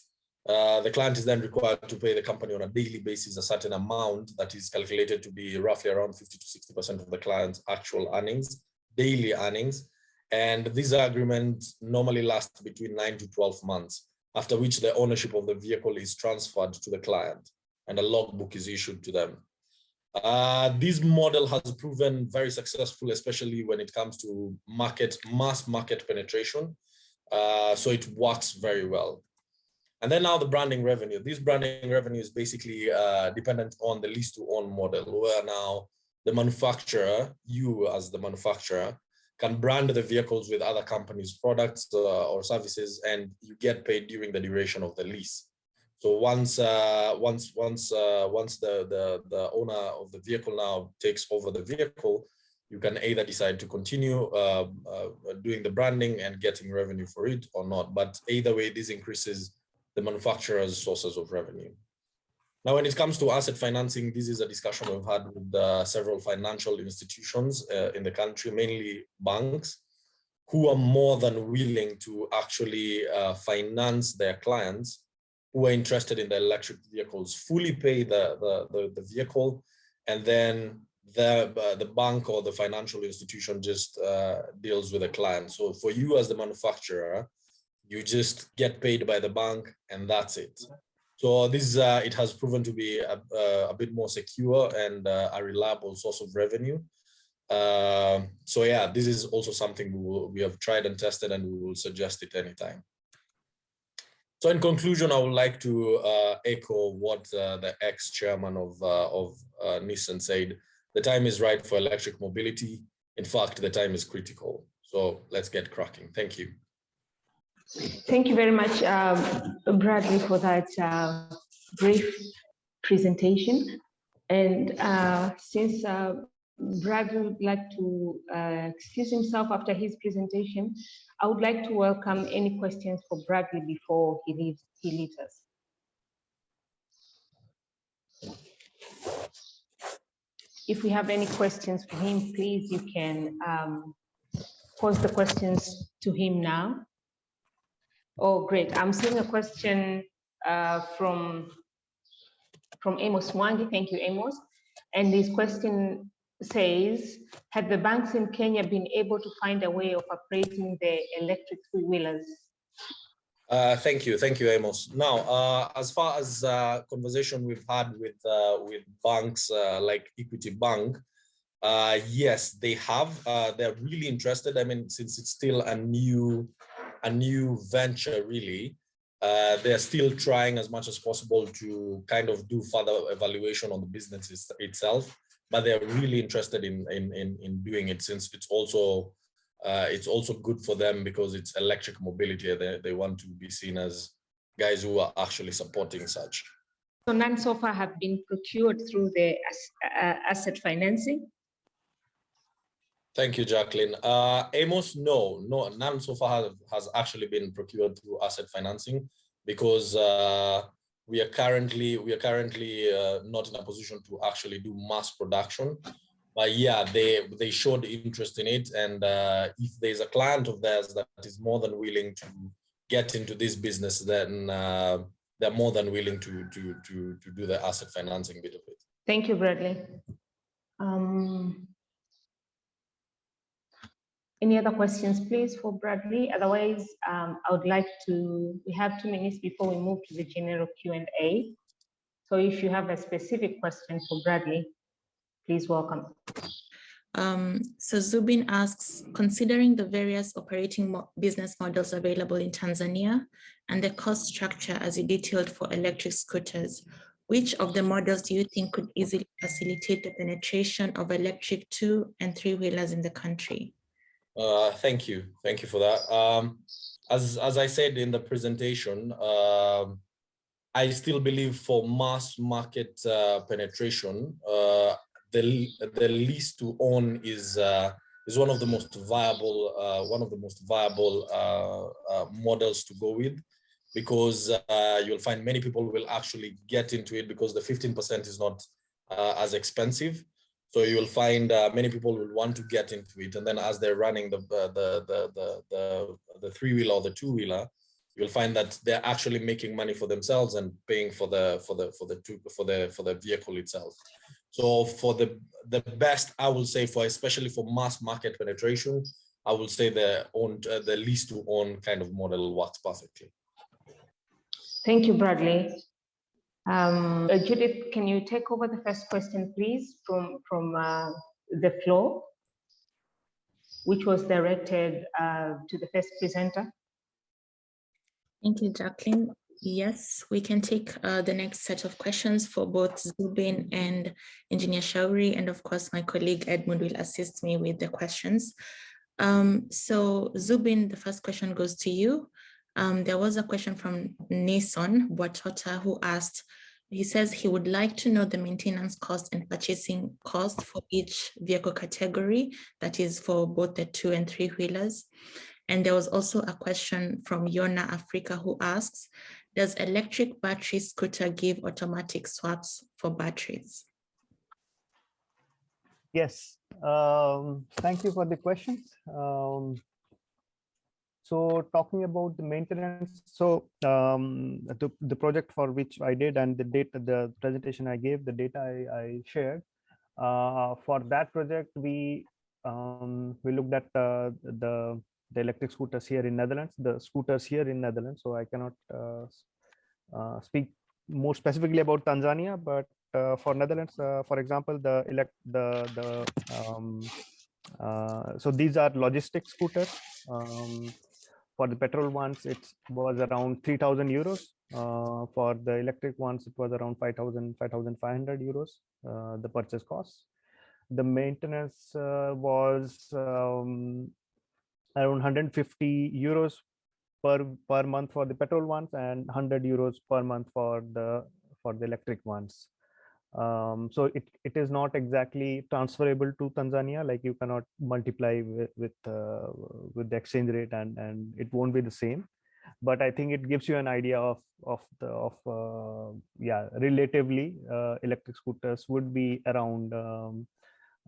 Uh, the client is then required to pay the company on a daily basis a certain amount that is calculated to be roughly around 50 to 60% of the client's actual earnings, daily earnings. And these agreements normally last between 9 to 12 months, after which the ownership of the vehicle is transferred to the client and a logbook is issued to them. Uh, this model has proven very successful, especially when it comes to market mass market penetration. Uh, so it works very well. And then now the branding revenue. This branding revenue is basically uh, dependent on the lease to own model, where now the manufacturer, you as the manufacturer, can brand the vehicles with other companies' products uh, or services, and you get paid during the duration of the lease. So once uh, once once uh, once the, the the owner of the vehicle now takes over the vehicle, you can either decide to continue uh, uh, doing the branding and getting revenue for it or not. But either way, this increases the manufacturer's sources of revenue. Now, when it comes to asset financing, this is a discussion we've had with uh, several financial institutions uh, in the country, mainly banks, who are more than willing to actually uh, finance their clients who are interested in the electric vehicles, fully pay the, the, the, the vehicle, and then the, uh, the bank or the financial institution just uh, deals with the client. So for you as the manufacturer, you just get paid by the bank and that's it. So this uh, it has proven to be a, a bit more secure and uh, a reliable source of revenue. Uh, so yeah, this is also something we, will, we have tried and tested and we will suggest it anytime. So in conclusion, I would like to uh, echo what uh, the ex-chairman of, of Nissan said. The time is right for electric mobility. In fact, the time is critical. So let's get cracking. Thank you. Thank you very much, um, Bradley, for that uh, brief presentation. And uh, since uh, Bradley would like to uh, excuse himself after his presentation, I would like to welcome any questions for Bradley before he leaves, he leaves us. If we have any questions for him, please, you can um, pose the questions to him now. Oh, great. I'm seeing a question uh, from, from Amos Wangi. Thank you, Amos. And this question says, have the banks in Kenya been able to find a way of operating the electric three-wheelers? Uh, thank you, thank you, Amos. Now, uh, as far as uh, conversation we've had with uh, with banks uh, like Equity Bank, uh, yes, they have. they're really interested. I mean, since it's still a new a new venture, really, they're still trying as much as possible to kind of do further evaluation on the business itself but they're really interested in, in, in, in doing it since it's also uh, it's also good for them because it's electric mobility. They, they want to be seen as guys who are actually supporting such. So none so far have been procured through the uh, asset financing? Thank you, Jacqueline. Uh, Amos, no, no, none so far has, has actually been procured through asset financing because uh, we are currently we are currently uh, not in a position to actually do mass production but yeah they they showed interest in it and uh, if there's a client of theirs that is more than willing to get into this business then uh, they're more than willing to to to to do the asset financing bit of it thank you bradley um, any other questions, please, for Bradley? Otherwise, um, I would like to, we have two minutes before we move to the general Q&A. So if you have a specific question for Bradley, please welcome. Um, so Zubin asks, considering the various operating mo business models available in Tanzania and the cost structure as you detailed for electric scooters, which of the models do you think could easily facilitate the penetration of electric two and three wheelers in the country? Uh, thank you. Thank you for that. Um, as, as I said in the presentation, uh, I still believe for mass market uh, penetration, uh, the, the lease to own is uh, is one of the most viable uh, one of the most viable models to go with because you'll find many people will actually get into it because the 15% is not as expensive so you'll find uh, many people will want to get into it, and then as they're running the the the the the, the three wheeler or the two wheeler, you'll find that they're actually making money for themselves and paying for the for the for the for the for the vehicle itself. So for the the best, I will say for especially for mass market penetration, I will say the own uh, the lease to own kind of model works perfectly. Thank you, Bradley. Um, uh, Judith, can you take over the first question, please, from, from uh, the floor, which was directed uh, to the first presenter? Thank you, Jacqueline. Yes, we can take uh, the next set of questions for both Zubin and Engineer Shauri. And of course, my colleague Edmund will assist me with the questions. Um, so Zubin, the first question goes to you. Um, there was a question from Nason Boatota who asked, he says he would like to know the maintenance cost and purchasing cost for each vehicle category, that is for both the two and three wheelers. And there was also a question from Yona Africa who asks, does electric battery scooter give automatic swaps for batteries? Yes, um, thank you for the questions. Um, so talking about the maintenance, so um, the, the project for which I did and the data, the presentation I gave, the data I, I shared, uh, for that project, we um, we looked at uh, the the electric scooters here in Netherlands, the scooters here in Netherlands. So I cannot uh, uh, speak more specifically about Tanzania, but uh, for Netherlands, uh, for example, the elect the the um, so these are logistic scooters. Um, for the petrol ones, it was around 3,000 euros. For the electric ones, it was around 5,000, 5,500 euros, the purchase cost. The maintenance uh, was um, around 150 euros per, per month for the petrol ones and 100 euros per month for the for the electric ones. Um, so it, it is not exactly transferable to Tanzania, like you cannot multiply with with, uh, with the exchange rate and, and it won't be the same. But I think it gives you an idea of of the of uh, yeah relatively uh, electric scooters would be around um,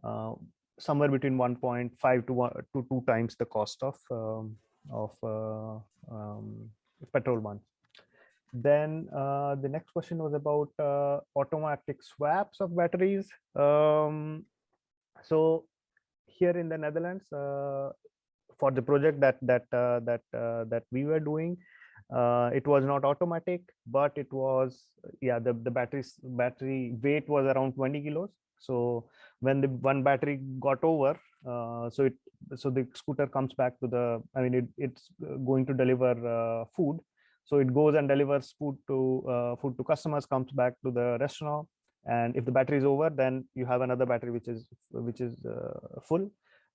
uh, somewhere between 1.5 to one to two times the cost of um, of uh, um, petrol one. Then uh, the next question was about uh, automatic swaps of batteries. Um, so here in the Netherlands, uh, for the project that that uh, that uh, that we were doing, it was not automatic, but it was yeah the the batteries battery weight was around 20 kilos. So when the one battery got over, so it so the scooter comes back to the I mean it, it's going to deliver food so it goes and delivers food to uh, food to customers, comes back to the restaurant. And if the battery is over, then you have another battery which is which is uh, full.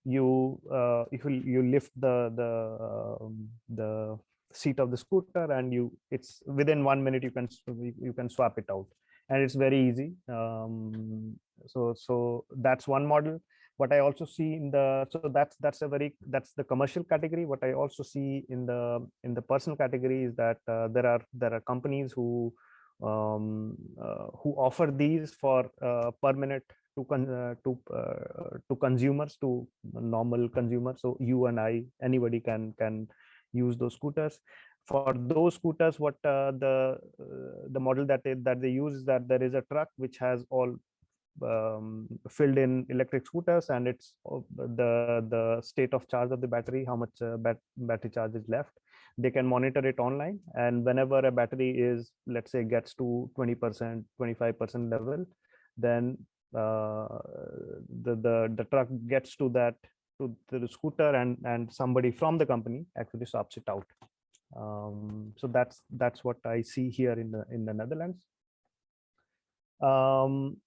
You uh, if you, you lift the the um, the seat of the scooter and you it's within one minute you can you can swap it out and it's very easy. Um, so so that's one model. What i also see in the so that's that's a very that's the commercial category. What i also see in the in the personal category is that uh, there are there are companies who um, uh, who offer these for uh, per minute to con uh, to uh, to consumers to normal consumers. So you and i anybody can can use those scooters for those scooters what uh, the the model that they, that they use is that there is a truck which has all um, filled in electric scooters and it's the the state of charge of the battery how much uh, bat battery charge is left. They can monitor it online and whenever a battery is let's say gets to 20 percent 25 percent level then uh, the the the truck gets to that to the scooter and and somebody from the company actually swaps it out um, so that's that's what i see here in the in the netherlands. Um,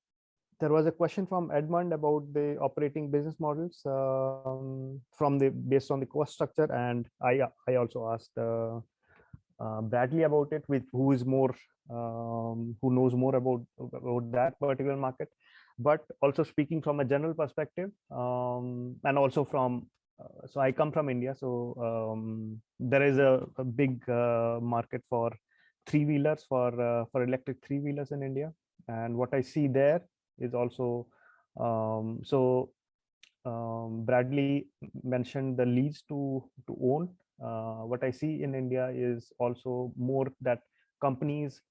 there was a question from Edmund about the operating business models um, from the based on the cost structure, and I I also asked uh, uh, Bradley about it, with who is more um, who knows more about about that particular market, but also speaking from a general perspective, um, and also from uh, so I come from India, so um, there is a, a big uh, market for three wheelers for uh, for electric three wheelers in India, and what I see there is also um, so um, Bradley mentioned the leads to to own. Uh, what I see in India is also more that companies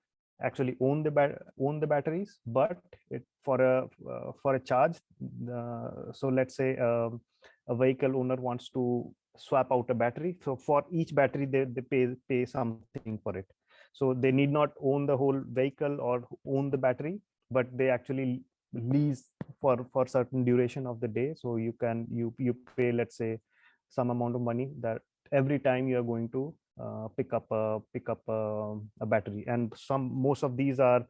actually own the own the batteries, but it for a uh, for a charge. So let's say um, a vehicle owner wants to swap out a battery. So for each battery, they, they pay pay something for it. So they need not own the whole vehicle or own the battery, but they actually lease for for certain duration of the day so you can you you pay let's say some amount of money that every time you are going to uh, pick up a pick up a, a battery. And some most of these are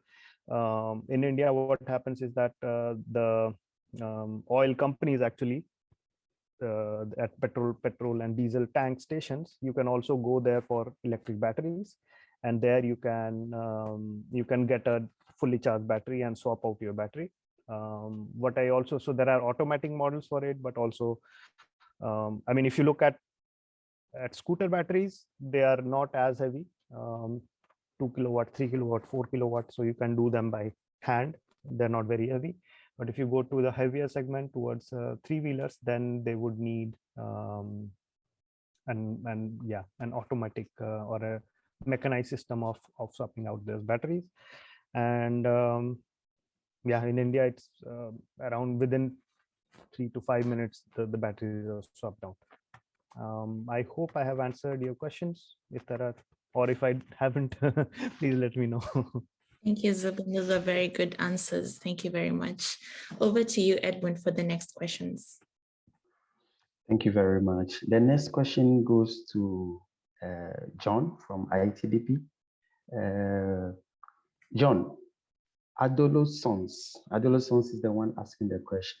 um, in India. What happens is that uh, the um, oil companies actually uh, at petrol petrol and diesel tank stations you can also go there for electric batteries. And there you can um, you can get a fully charged battery and swap out your battery. Um, what i also so there are automatic models for it but also um, i mean if you look at at scooter batteries they are not as heavy. Um, 2 kilowatt 3 kilowatt 4 kilowatt so you can do them by hand. They're not very heavy but if you go to the heavier segment towards uh, three wheelers, then they would need um, and and yeah, an automatic uh, or a mechanized system of of swapping out those batteries. And um, yeah, in India, it's uh, around within three to five minutes, the, the batteries are swapped out. Um, I hope I have answered your questions. If there are, or if I haven't, please let me know. Thank you, Zubin. Those are very good answers. Thank you very much. Over to you, Edwin, for the next questions. Thank you very much. The next question goes to uh, John from ITDP. Uh, John, Adolo Sons is the one asking the question.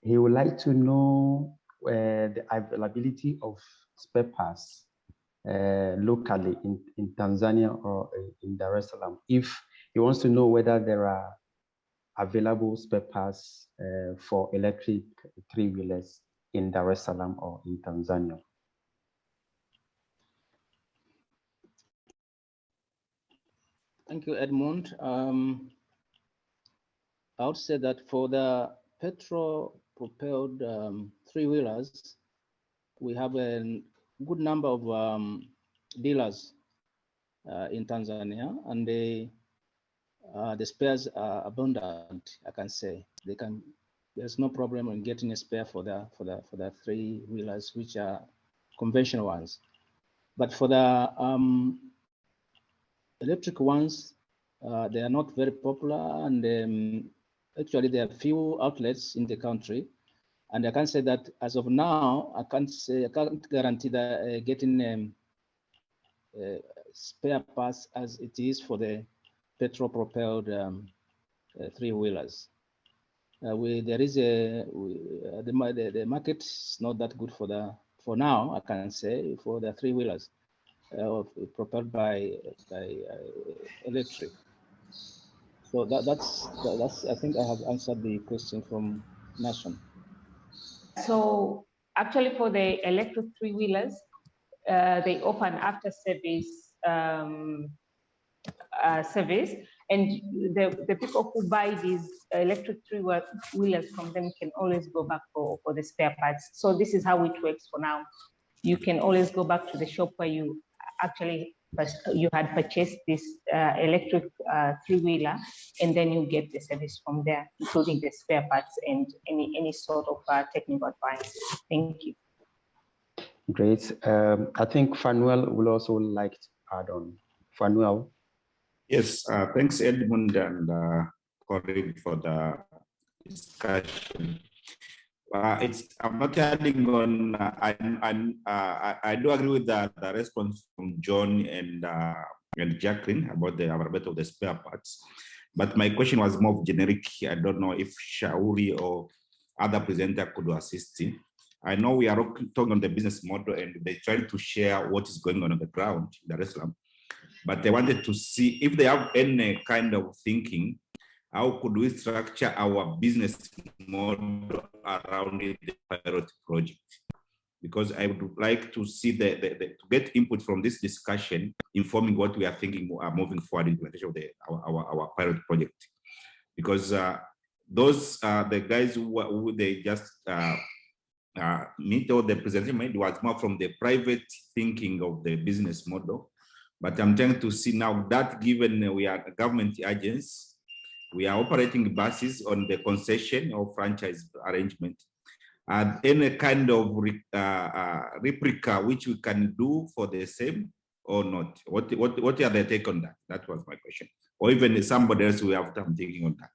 He would like to know uh, the availability of spare parts uh, locally in, in Tanzania or in Dar es Salaam if he wants to know whether there are available spare parts uh, for electric three-wheelers in Dar es Salaam or in Tanzania. Thank you, Edmund. Um, I would say that for the petrol-propelled um, three-wheelers, we have a good number of um, dealers uh, in Tanzania, and they uh, the spares are abundant, I can say. They can, there's no problem in getting a spare for the for the for the three wheelers, which are conventional ones. But for the um, electric ones, uh, they are not very popular, and um, actually there are few outlets in the country. And I can say that as of now, I can't say I can't guarantee that uh, getting um, uh, spare parts as it is for the petrol-propelled um, uh, three-wheelers. Uh, we there is a we, uh, the, the the market is not that good for the for now. I can say for the three-wheelers uh, propelled by by uh, electric. So that that's that's I think I have answered the question from Nason. So actually, for the electric three-wheelers, uh, they offer an after-service um, uh, service and the, the people who buy these electric three wheelers from them can always go back for, for the spare parts. So this is how it works for now. You can always go back to the shop where you actually you had purchased this uh, electric uh, three-wheeler and then you get the service from there, including the spare parts and any, any sort of uh, technical advice. Thank you. Great. Um, I think Fanuel will also like to add on. Fanuel. Yes, uh, thanks Edmund and uh, Corinne for the discussion. Uh, it's I'm not adding on. Uh, I, uh, I, I do agree with the, the response from John and uh, and Jacqueline about the availability of the spare parts. But my question was more generic. I don't know if Shauri or other presenter could assist. Him. I know we are talking on the business model and they try to share what is going on on the ground in Dar es but they wanted to see if they have any kind of thinking, how could we structure our business model around the pilot project? Because I would like to see the, the, the, to get input from this discussion, informing what we are thinking are uh, moving forward implementation of the our, our, our pilot project. Because uh, those uh, the guys who, who they just uh, uh, meet or the presentation made was more from the private thinking of the business model but I'm trying to see now that given we are government agents, we are operating buses on the concession or franchise arrangement. And any kind of uh, uh, replica which we can do for the same or not? What, what, what are the take on that? That was my question. Or even somebody else we have some thinking on that.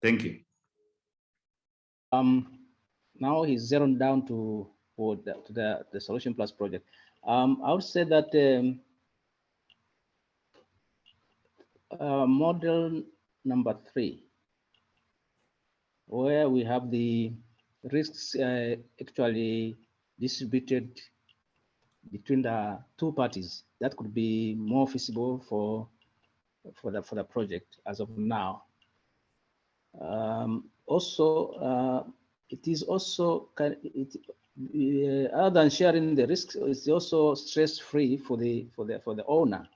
Thank you. Um, now he's zeroed down to, for the, to the, the Solution Plus project. Um, I would say that um, uh, model number three, where we have the risks uh, actually distributed between the two parties, that could be more feasible for for the for the project as of now. Um, also, uh, it is also it, uh, other than sharing the risks, it's also stress-free for the for the for the owner.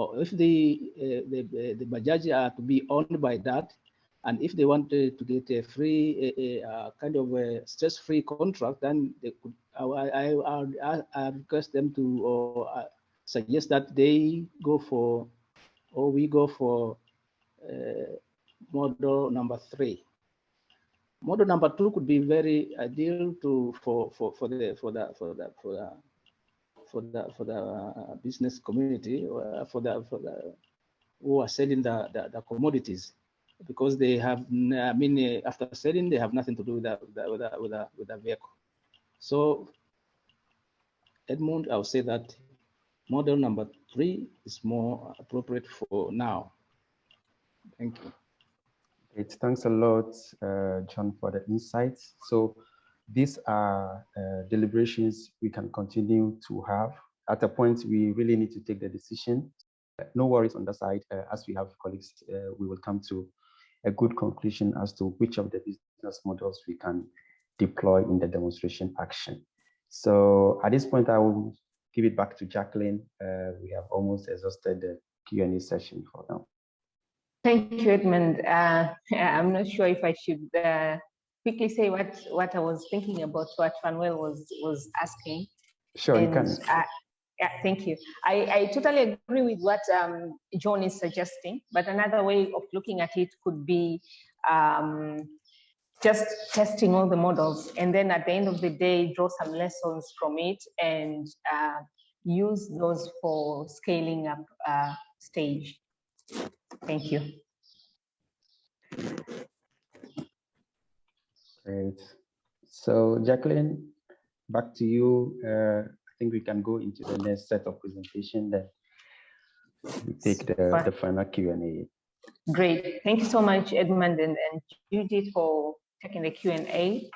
Or if the uh, the the Bajaj are to be owned by that, and if they want to, to get a free a, a kind of a stress-free contract, then they could. I I, I, I request them to or uh, suggest that they go for or we go for uh, model number three. Model number two could be very ideal to for for for the for the for the for the for the for the uh, business community or for the for the who are selling the, the, the commodities because they have I mean after selling they have nothing to do with that with that with that with vehicle. So Edmund, I would say that model number three is more appropriate for now. Thank you. Great. Thanks a lot, uh, John, for the insights. So these are uh, deliberations we can continue to have. At a point, we really need to take the decision. No worries on the side. Uh, as we have colleagues, uh, we will come to a good conclusion as to which of the business models we can deploy in the demonstration action. So at this point, I will give it back to Jacqueline. Uh, we have almost exhausted the Q&A session for now. Thank you, Edmund. Uh, I'm not sure if I should uh, quickly say what, what I was thinking about what Manuel was, was asking. Sure, and, you can. Uh, yeah, thank you. I, I totally agree with what um, John is suggesting, but another way of looking at it could be um, just testing all the models and then at the end of the day, draw some lessons from it and uh, use those for scaling up uh, stage. Thank you. Great. So Jacqueline, back to you. Uh, I think we can go into the next set of presentation then we take the, the final Q&A. Great. Thank you so much, Edmund and, and Judith for taking the Q&A,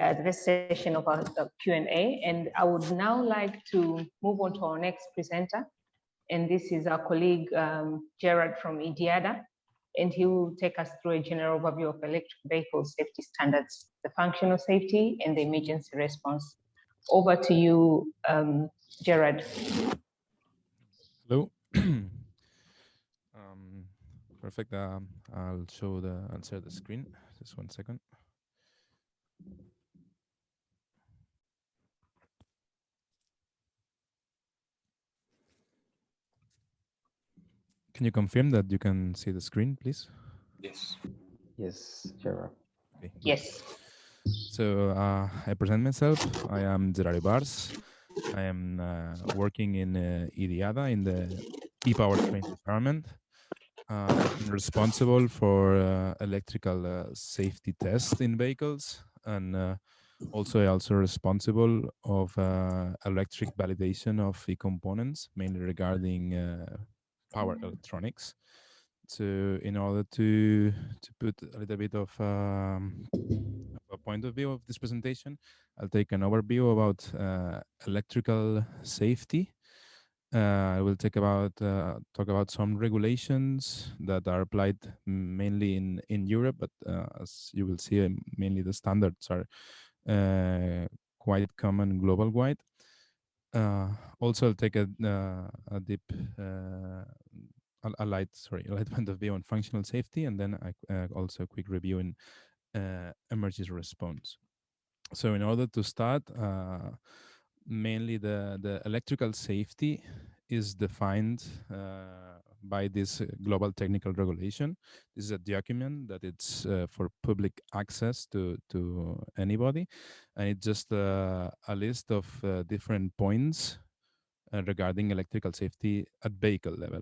uh, this session of our Q&A. And I would now like to move on to our next presenter. And this is our colleague, um, Gerard from IDIADA. And he will take us through a general overview of electric vehicle safety standards, the functional safety and the emergency response. Over to you, um, Gerard. Hello. um, perfect. Um, I'll show the, share the screen. Just one second. Can you confirm that you can see the screen, please? Yes. Yes, Gerard. Okay. Yes. So uh, I present myself. I am Gerard Bars. I am uh, working in uh, IDIADA in the e-powertrain department. Uh, I'm responsible for uh, electrical uh, safety tests in vehicles and uh, also also responsible of uh, electric validation of the components, mainly regarding uh, power electronics. So in order to to put a little bit of um, a point of view of this presentation, I'll take an overview about uh, electrical safety. Uh, I will take about uh, talk about some regulations that are applied mainly in in Europe, but uh, as you will see, mainly the standards are uh, quite common global wide. Uh, also, I'll take a, a deep a, light, sorry, a light point of view on functional safety, and then I, uh, also a quick review in uh, emergency response. So in order to start, uh, mainly the, the electrical safety is defined uh, by this global technical regulation. This is a document that it's uh, for public access to, to anybody. And it's just uh, a list of different points regarding electrical safety at vehicle level.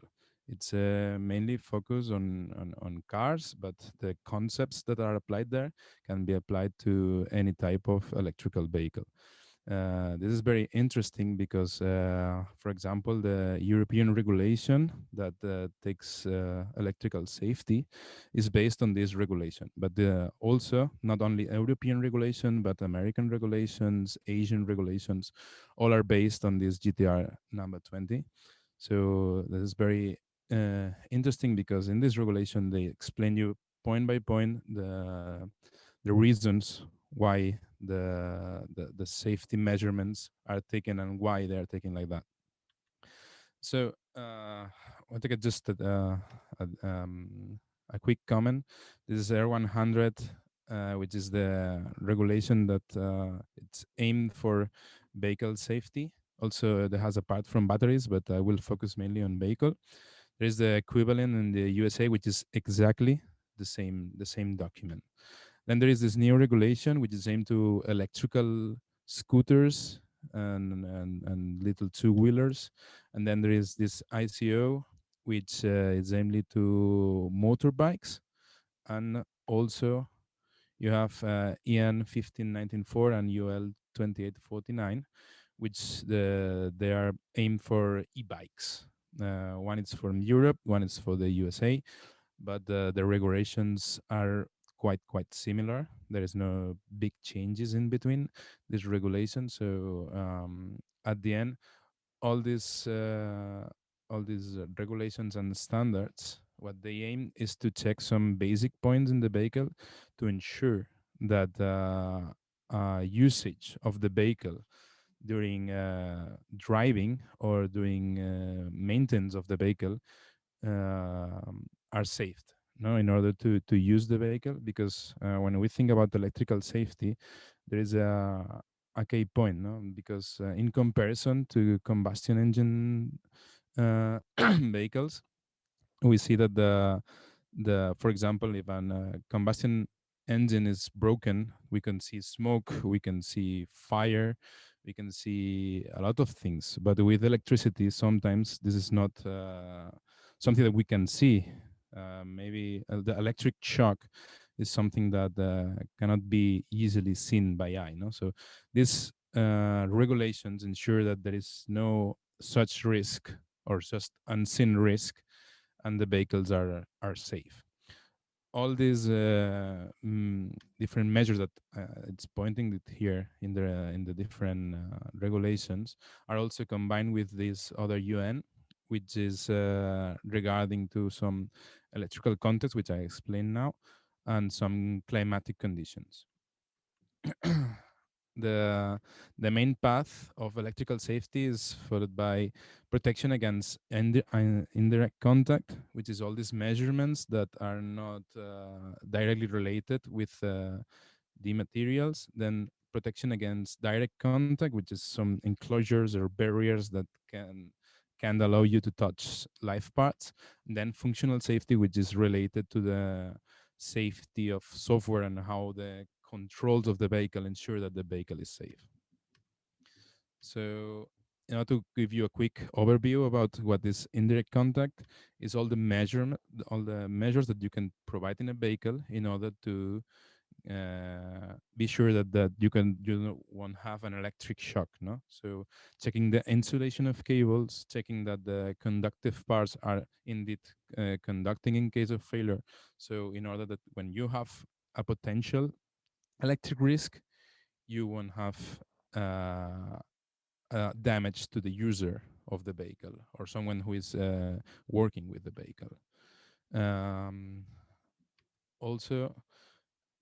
It's uh, mainly focused on, on, on cars, but the concepts that are applied there can be applied to any type of electrical vehicle. Uh, this is very interesting because, uh, for example, the European regulation that uh, takes uh, electrical safety is based on this regulation. But also, not only European regulation, but American regulations, Asian regulations, all are based on this GTR number 20. So this is very uh, interesting because in this regulation, they explain you point by point the, the reasons why the, the, the safety measurements are taken and why they are taken like that. So uh, I want to just a, a, um, a quick comment. This is R100, uh, which is the regulation that uh, it's aimed for vehicle safety. Also, it has a part from batteries, but I will focus mainly on vehicle. There is the equivalent in the USA, which is exactly the same the same document. Then there is this new regulation, which is aimed to electrical scooters and, and, and little two-wheelers. And then there is this ISO, which uh, is aimed to motorbikes. And also you have uh, EN 15194 and UL 2849, which the, they are aimed for e-bikes. Uh, one is from Europe, one is for the USA, but uh, the regulations are quite quite similar. There is no big changes in between this regulation. So um, at the end, all these uh, all these regulations and standards, what they aim is to check some basic points in the vehicle to ensure that uh, uh usage of the vehicle during uh, driving or doing uh, maintenance of the vehicle um, are saved no in order to to use the vehicle because uh, when we think about electrical safety there is a a key point no? Because uh, in comparison to combustion engine uh, vehicles we see that the the for example if a uh, combustion engine is broken we can see smoke we can see fire we can see a lot of things. But with electricity sometimes this is not uh, something that we can see maybe uh, the electric shock is something that uh, cannot be easily seen by eye. No? So these regulations ensure that there is no such risk or just unseen risk and the vehicles are, are safe all these uh, mm, different measures that uh, it's pointing here in the in the different uh, regulations are also combined with this other UN, which is regarding to some electrical context, which I explain now, and some climatic conditions. the the main path of electrical safety is followed by protection against indi indirect contact, which is all these measurements that are not uh, directly related with uh, the materials. Then protection against direct contact, which is some enclosures or barriers that can can allow you to touch live parts. And then functional safety, which is related to the safety of software and how the controls of the vehicle ensure that the vehicle is safe. So in order to give you a quick overview about what is indirect contact is all the measurement, all the measures that you can provide in a vehicle in order to uh, be sure that that you can you won't have an electric shock no? So checking the insulation of cables checking that the conductive parts are indeed uh, conducting in case of failure. So in order that when you have a potential electric risk you won't have uh, uh damage to the user of the vehicle or someone who is uh, working with the vehicle. Um, also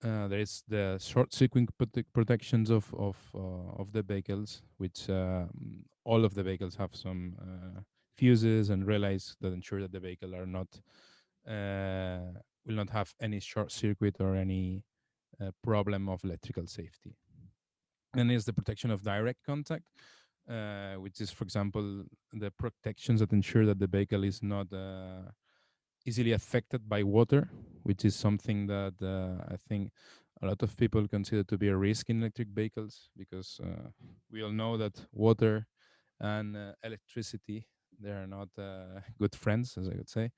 uh, there is the short circuit prote protections of of uh, of the vehicles, which uh, all of the vehicles have some uh, fuses and relays that ensure that the vehicle are not uh, will not have any short circuit or any problem of electrical safety. Then is the protection of direct contact, which is, for example, the protections that ensure that the vehicle is not easily affected by water, which is something that uh, I think a lot of people consider to be a risk in electric vehicles because uh, we all know that water and uh, electricity they are not uh, good friends, as I would say.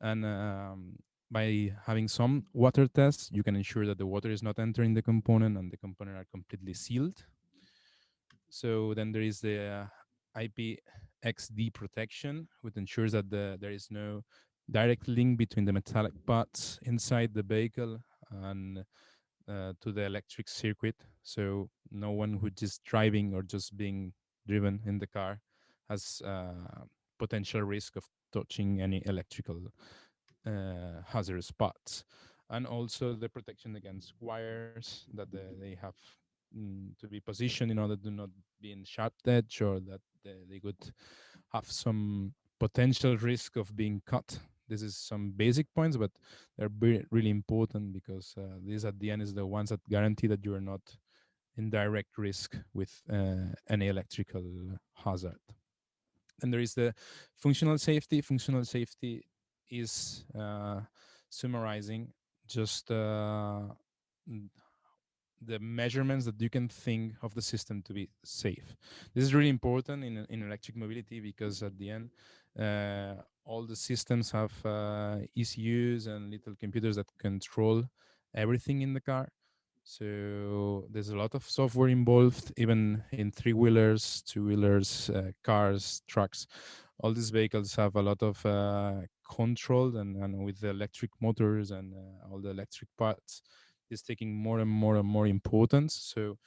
And um, by having some water tests, you can ensure that the water is not entering the component and the component are completely sealed. So then there is the uh, IPXD protection, which ensures that the, there is no direct link between the metallic parts inside the vehicle and uh, to the electric circuit. So no one who just driving or just being driven in the car has uh, potential risk of touching any electrical uh, hazardous parts. And also the protection against wires that the, they have mm, to be positioned in order to not be in sharp edge or that they, they could have some potential risk of being cut this is some basic points, but they're really important because uh, these at the end is the ones that guarantee that you are not in direct risk with uh, any electrical hazard. And there is the functional safety. Functional safety is uh, summarizing just uh, the measurements that you can think of the system to be safe. This is really important in, in electric mobility because at the end, uh, all the systems have uh, ECUs and little computers that control everything in the car. So there's a lot of software involved, even in three-wheelers, two-wheelers, uh, cars, trucks. All these vehicles have a lot of uh, control and, and with the electric motors and uh, all the electric parts is taking more and more and more importance. So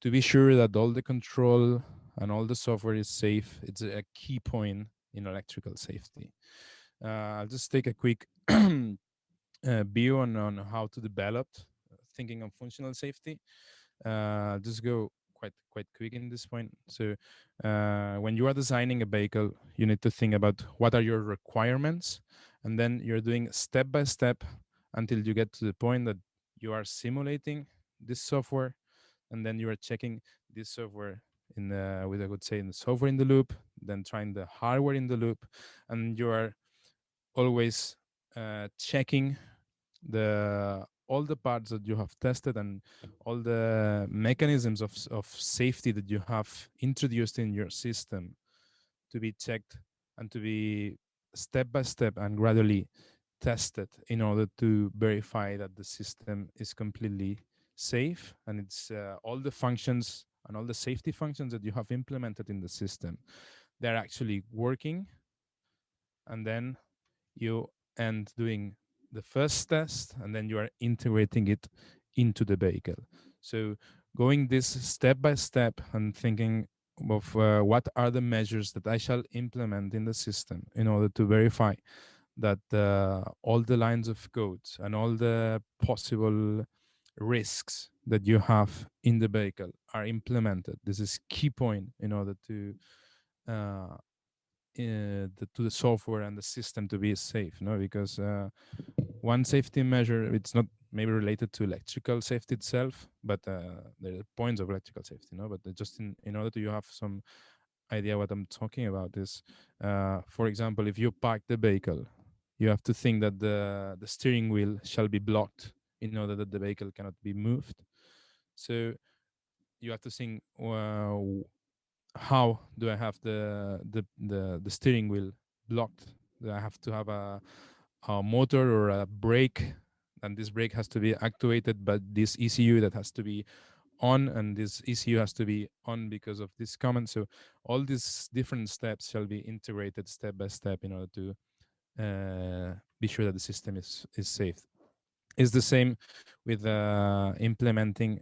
to be sure that all the control and all the software is safe, it's a key point in electrical safety. Uh, I'll just take a quick uh, view on, on how to develop uh, thinking of functional safety. I'll just go quite quite quick in this point. So uh, when you are designing a vehicle, you need to think about what are your requirements, and then you're doing step by step until you get to the point that you are simulating this software, and then you are checking this software in the, with I would say in the software in the loop, then trying the hardware in the loop, and you are always uh, checking the all the parts that you have tested and all the mechanisms of, of safety that you have introduced in your system to be checked and to be step by step and gradually tested in order to verify that the system is completely safe and it's uh, all the functions and all the safety functions that you have implemented in the system they're actually working and then you end doing the first test and then you are integrating it into the vehicle so going this step by step and thinking of uh, what are the measures that i shall implement in the system in order to verify that uh, all the lines of code and all the possible risks that you have in the vehicle are implemented. This is key point in order to uh, the, to the software and the system to be safe. No, because uh, one safety measure it's not maybe related to electrical safety itself, but uh, there are points of electrical safety. No, but just in in order to you have some idea what I'm talking about is, uh, for example, if you park the vehicle you have to think that the, the steering wheel shall be blocked in order that the vehicle cannot be moved. So you have to think, how do I have the, the, the, the steering wheel blocked? Do I have to have a, a motor or a brake? And this brake has to be activated, but this ECU that has to be on and this ECU has to be on because of this command. So all these different steps shall be integrated step by step in order to uh, be sure that the system is is safe. It's the same with uh, implementing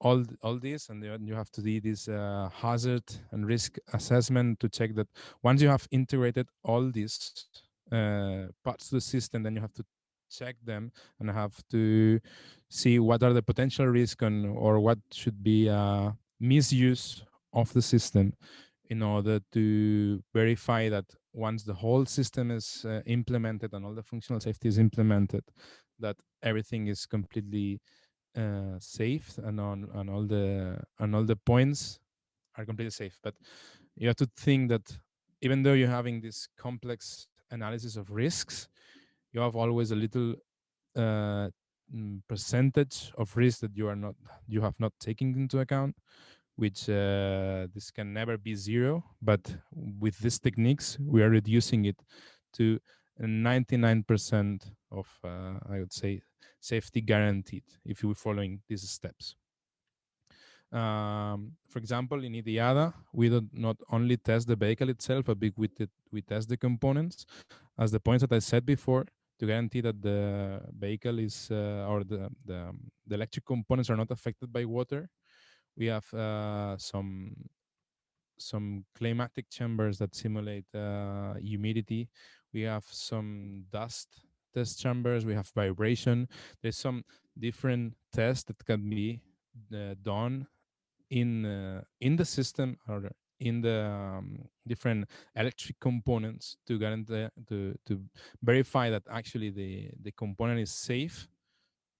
all all this, and you have to do this uh, hazard and risk assessment to check that once you have integrated all these uh, parts of the system, then you have to check them and have to see what are the potential risks and or what should be uh, misuse of the system in order to verify that once the whole system is uh, implemented and all the functional safety is implemented, that everything is completely uh, safe and on, on all the on all the points are completely safe. But you have to think that even though you're having this complex analysis of risks, you have always a little uh, mm, percentage of risk that you are not you have not taken into account which uh, this can never be zero, but with these techniques, we are reducing it to 99% of, uh, I would say, safety guaranteed if you're following these steps. Um, for example, in IDIADA, we do not only test the vehicle itself, but we, we, we test the components. As the points that I said before, to guarantee that the vehicle is, uh, or the, the, the, electric components are not affected by water, we have uh, some some climatic chambers that simulate uh, humidity. We have some dust test chambers. We have vibration. There's some different tests that can be uh, done in uh, in the system or in the um, different electric components to guarantee to to verify that actually the the component is safe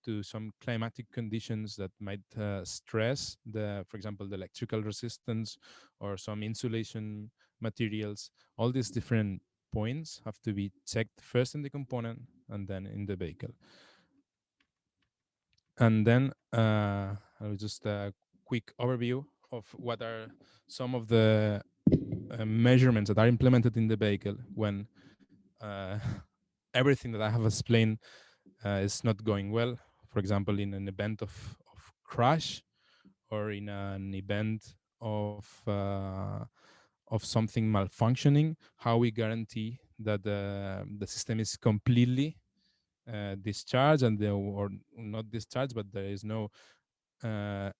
to some climatic conditions that might uh, stress the, for example, the electrical resistance or some insulation materials. All these different points have to be checked first in the component and then in the vehicle. And then uh, I'll just a quick overview of what are some of the uh, measurements that are implemented in the vehicle when uh, everything that I have explained uh, is not going well for example, in an event of, of crash or in an event of uh, of something malfunctioning, how we guarantee that the, the system is completely uh, discharged and the, or not discharged, but there is no uh,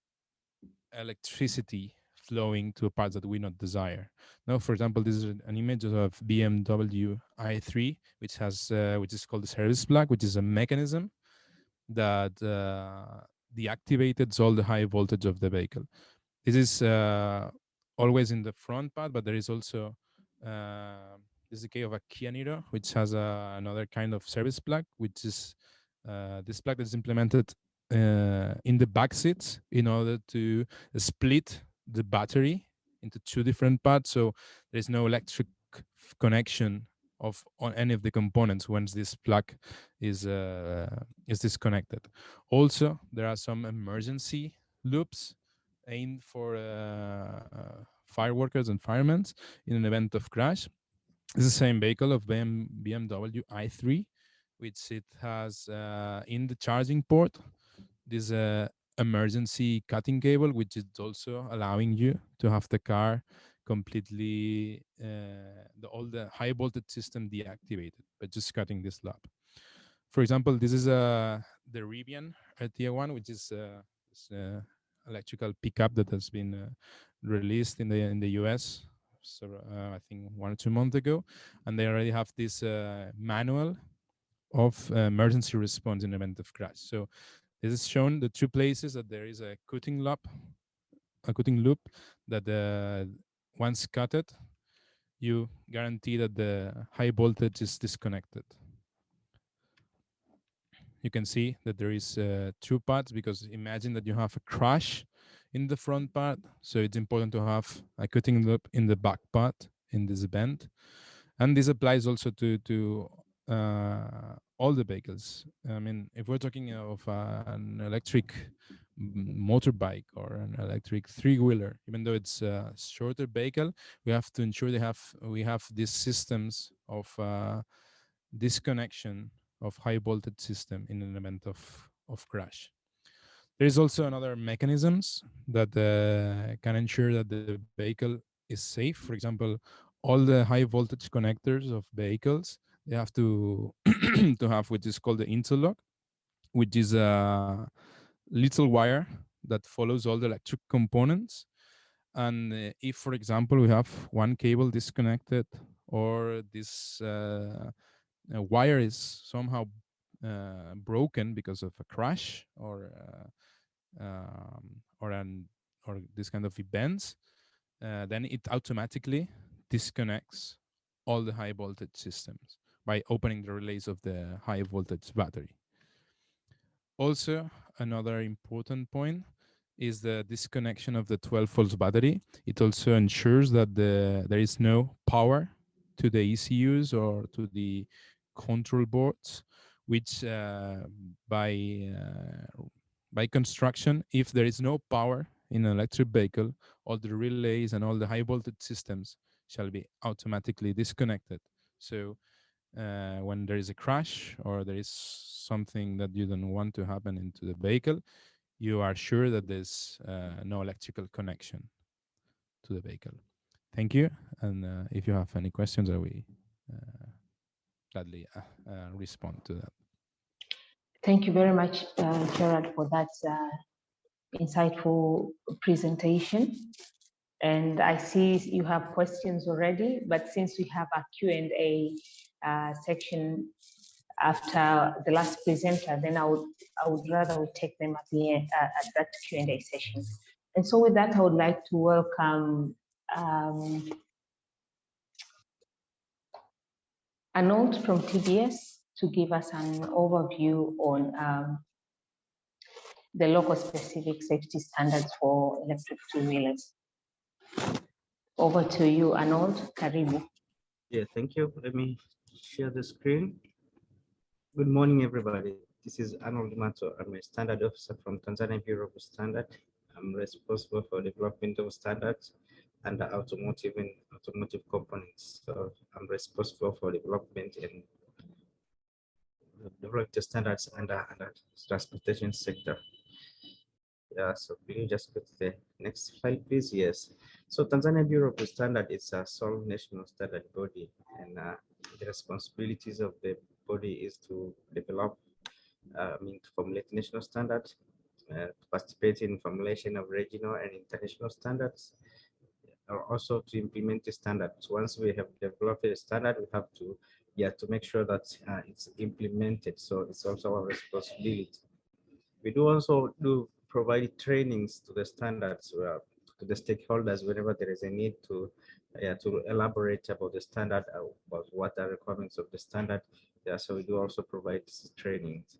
electricity flowing to parts that we not desire. Now, for example, this is an image of BMW i3, which has uh, which is called the service plug, which is a mechanism that uh, deactivated all the high voltage of the vehicle. This is uh, always in the front part, but there is also uh, this is the case of a Kia Niro, which has a, another kind of service plug, which is uh, this plug that is implemented uh, in the back seats in order to split the battery into two different parts. So there's no electric connection of on any of the components once this plug is uh, is disconnected. Also, there are some emergency loops aimed for uh, uh, fire workers and firemen in an event of crash. It's the same vehicle of BM, BMW i3, which it has uh, in the charging port this uh, emergency cutting cable, which is also allowing you to have the car completely uh, the, all the high voltage system deactivated by just cutting this loop. For example, this is uh, the Rivian RT1, which is uh, electrical pickup that has been uh, released in the in the US. So uh, I think one or two months ago, and they already have this uh, manual of emergency response in event of crash. So this is shown the two places that there is a cutting loop, a cutting loop that the once cut it, you guarantee that the high voltage is disconnected. You can see that there is uh, two parts because imagine that you have a crash in the front part. So it's important to have a cutting loop in the back part in this event. And this applies also to, to uh, all the vehicles. I mean, if we're talking of uh, an electric motorbike or an electric three-wheeler, even though it's a shorter vehicle, we have to ensure they have we have these systems of uh, disconnection of high voltage system in an event of of crash. There is also another mechanisms that uh, can ensure that the vehicle is safe. For example, all the high voltage connectors of vehicles they have to to have what is called the interlock, which is a little wire that follows all the electric components. And uh, if, for example, we have one cable disconnected or this uh, wire is somehow uh, broken because of a crash or uh, um, or an or this kind of events, uh, then it automatically disconnects all the high voltage systems by opening the relays of the high voltage battery. Also, another important point is the disconnection of the 12 volts battery. It also ensures that the, there is no power to the ECUs or to the control boards, which uh, by, uh, by construction, if there is no power in an electric vehicle, all the relays and all the high voltage systems shall be automatically disconnected. So uh, when there is a crash or there is something that you don't want to happen into the vehicle, you are sure that there's uh, no electrical connection to the vehicle. Thank you. And uh, if you have any questions, I will uh, gladly uh, uh, respond to that. Thank you very much, uh, Gerard, for that insightful presentation. And I see you have questions already, but since we have a Q&A uh, section after the last presenter, then I would I would rather we take them at the end uh, at that Q&A session. And so with that, I would like to welcome um, Arnold from TBS to give us an overview on um, the local specific safety standards for electric two-wheelers. Over to you, Arnold Karibu. Yeah, thank you. Let me share the screen. Good morning, everybody. This is Arnold Mato. I'm a standard officer from Tanzania Bureau of Standard. I'm responsible for development of standards and automotive and automotive components. So I'm responsible for development and develop the standards under, under transportation sector. Yeah, so can you just to the next slide, please? Yes. So Tanzania Bureau of Standard is a sole national standard body, and uh, the responsibilities of the body is to develop, uh, I mean, to formulate national standards, uh, participate in formulation of regional and international standards, or also to implement the standards. Once we have developed a standard, we have to, yeah, to make sure that uh, it's implemented. So it's also our responsibility. We do also do provide trainings to the standards uh, to the stakeholders whenever there is a need to yeah, to elaborate about the standard uh, about what are requirements of the standard. Yeah, so we do also provide trainings.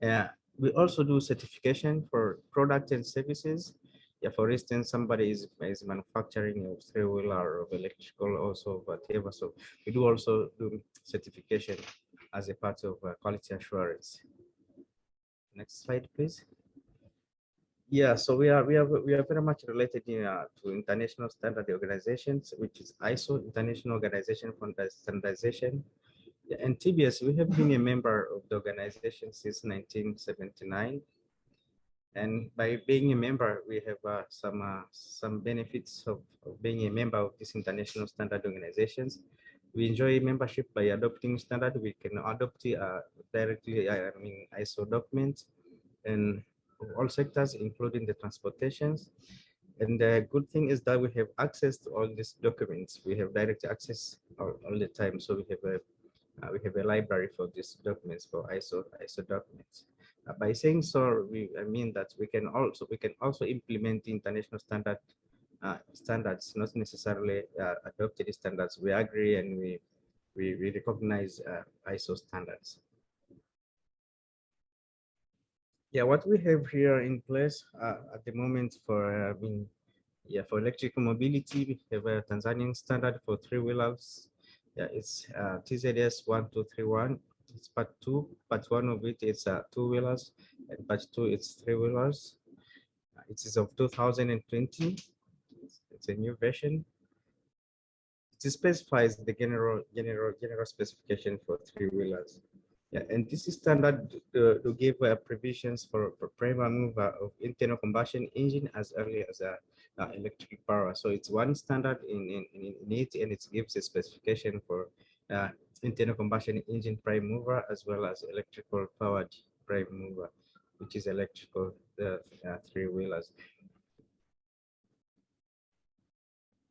Yeah, we also do certification for product and services. Yeah, for instance, somebody is, is manufacturing a three-wheeler of electrical also whatever. So we do also do certification as a part of uh, quality assurance. Next slide, please. Yeah, so we are we are we are very much related in, uh, to international standard organizations, which is ISO, International Organization for Standardization. Yeah, and TBS, we have been a member of the organization since 1979. And by being a member, we have uh, some uh, some benefits of, of, being a member of these international standard organizations. We enjoy membership by adopting standard. We can adopt uh, directly, I mean, ISO documents, and all sectors, including the transportations. And the good thing is that we have access to all these documents. We have direct access all, all the time. So we have a uh, we have a library for these documents for ISO ISO documents. Uh, by saying so, we I mean that we can also we can also implement international standard uh, standards, not necessarily uh, adopted standards. We agree and we we, we recognize uh, ISO standards. Yeah, what we have here in place uh, at the moment for uh, I mean, yeah, for electrical mobility, we have a Tanzanian standard for three wheelers. Yeah, it's TZS one two three one. It's part two. Part one of it is uh, two wheelers, and part two it's three wheelers. Uh, it is of 2020. It's, it's a new version. It specifies the general general general specification for three wheelers. Yeah, and this is standard to, give uh, provisions for, for primary mover of internal combustion engine as early as uh, uh, electric power. So it's one standard in, in, in it, and it gives a specification for uh, internal combustion engine prime mover as well as electrical powered prime mover, which is electrical uh, uh, three wheelers.